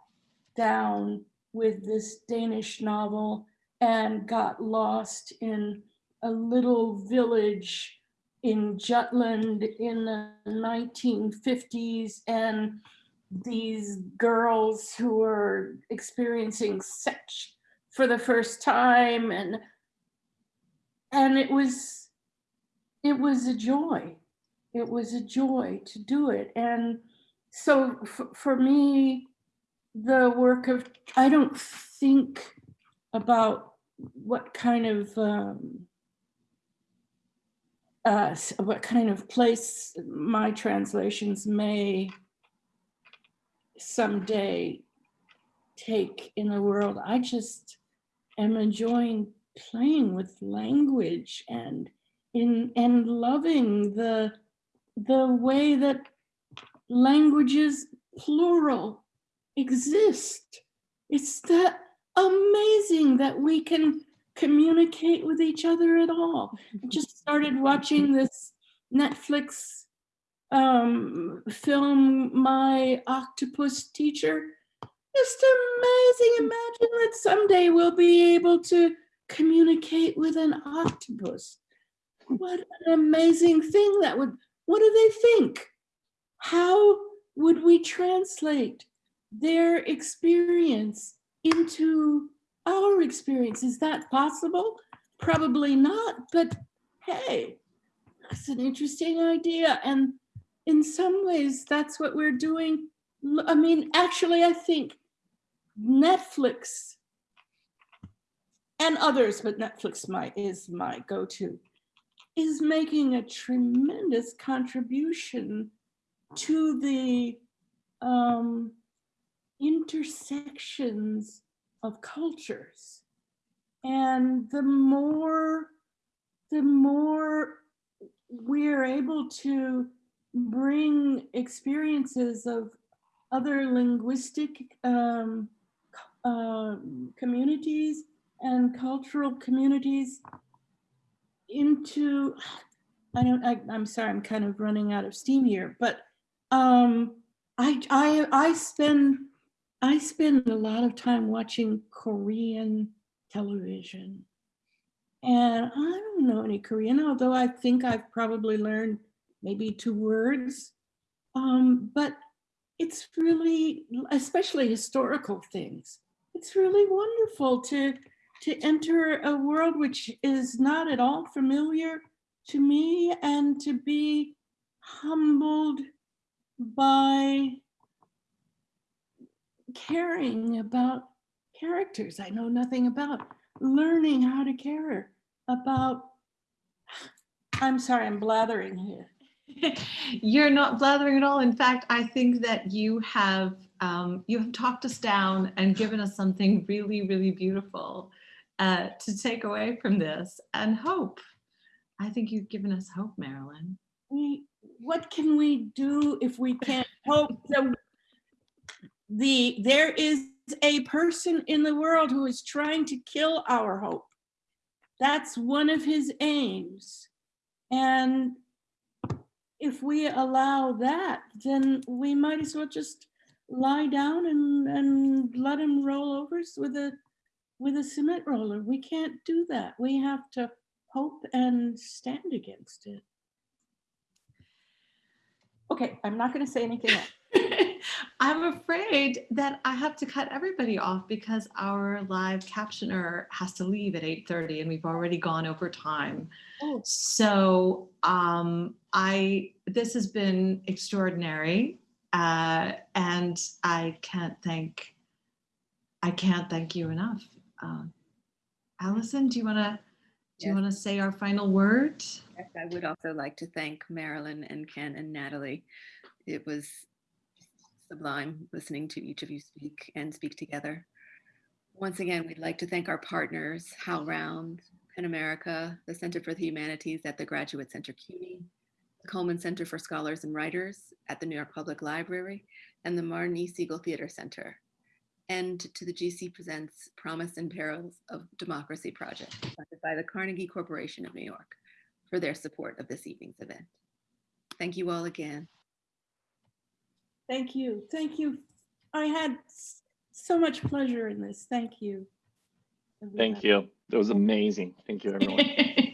down with this Danish novel and got lost in a little village in Jutland in the 1950s and these girls who were experiencing sex for the first time and and it was it was a joy. It was a joy to do it. And so for me the work of i don't think about what kind of um, uh, what kind of place my translations may someday take in the world. I just am enjoying playing with language and in and loving the the way that languages plural exist. It's that amazing that we can communicate with each other at all. I just started watching this Netflix um, film, My Octopus Teacher. Just amazing. Imagine that someday we'll be able to communicate with an octopus. What an amazing thing that would, what do they think? How would we translate their experience into our experience? Is that possible? Probably not, but hey, that's an interesting idea. And in some ways, that's what we're doing. I mean, actually, I think Netflix and others, but Netflix my, is my go-to, is making a tremendous contribution to the um, intersections of cultures. And the more, the more we're able to bring experiences of other linguistic um, um, communities and cultural communities into, I don't, I, I'm sorry, I'm kind of running out of steam here, but um, I, I, I spend, I spend a lot of time watching Korean television. And I don't know any Korean, although I think I've probably learned maybe two words. Um, but it's really, especially historical things, it's really wonderful to, to enter a world which is not at all familiar to me and to be humbled by caring about characters I know nothing about, learning how to care about. I'm sorry, I'm blathering here. You're not blathering at all. In fact, I think that you have um, you have talked us down and given us something really, really beautiful uh, to take away from this and hope. I think you've given us hope, Marilyn. we, what can we do if we can't hope that the, there is a person in the world who is trying to kill our hope. That's one of his aims. And if we allow that, then we might as well just lie down and, and let him roll over with a, with a cement roller. We can't do that. We have to hope and stand against it. Okay, I'm not going to say anything else. I'm afraid that I have to cut everybody off because our live captioner has to leave at 8:30 and we've already gone over time. Oh. So um, I this has been extraordinary, uh, and I can't thank I can't thank you enough. Um, Allison, do you want to do you Yes. want to say our final word? Yes, I would also like to thank Marilyn and Ken and Natalie. It was sublime listening to each of you speak and speak together. Once again, we'd like to thank our partners, HowlRound, PEN America, the Center for the Humanities at the Graduate Center CUNY, the Cullman Center for Scholars and Writers at the New York Public Library, and the Martin E. Segal Theater Center. And to the GC Presents Promise and Perils of Democracy project, funded by the Carnegie Corporation of New York for their support of this evening's event. Thank you all again. Thank you. Thank you. I had so much pleasure in this. Thank you. Thank you. It was amazing. Thank you, everyone.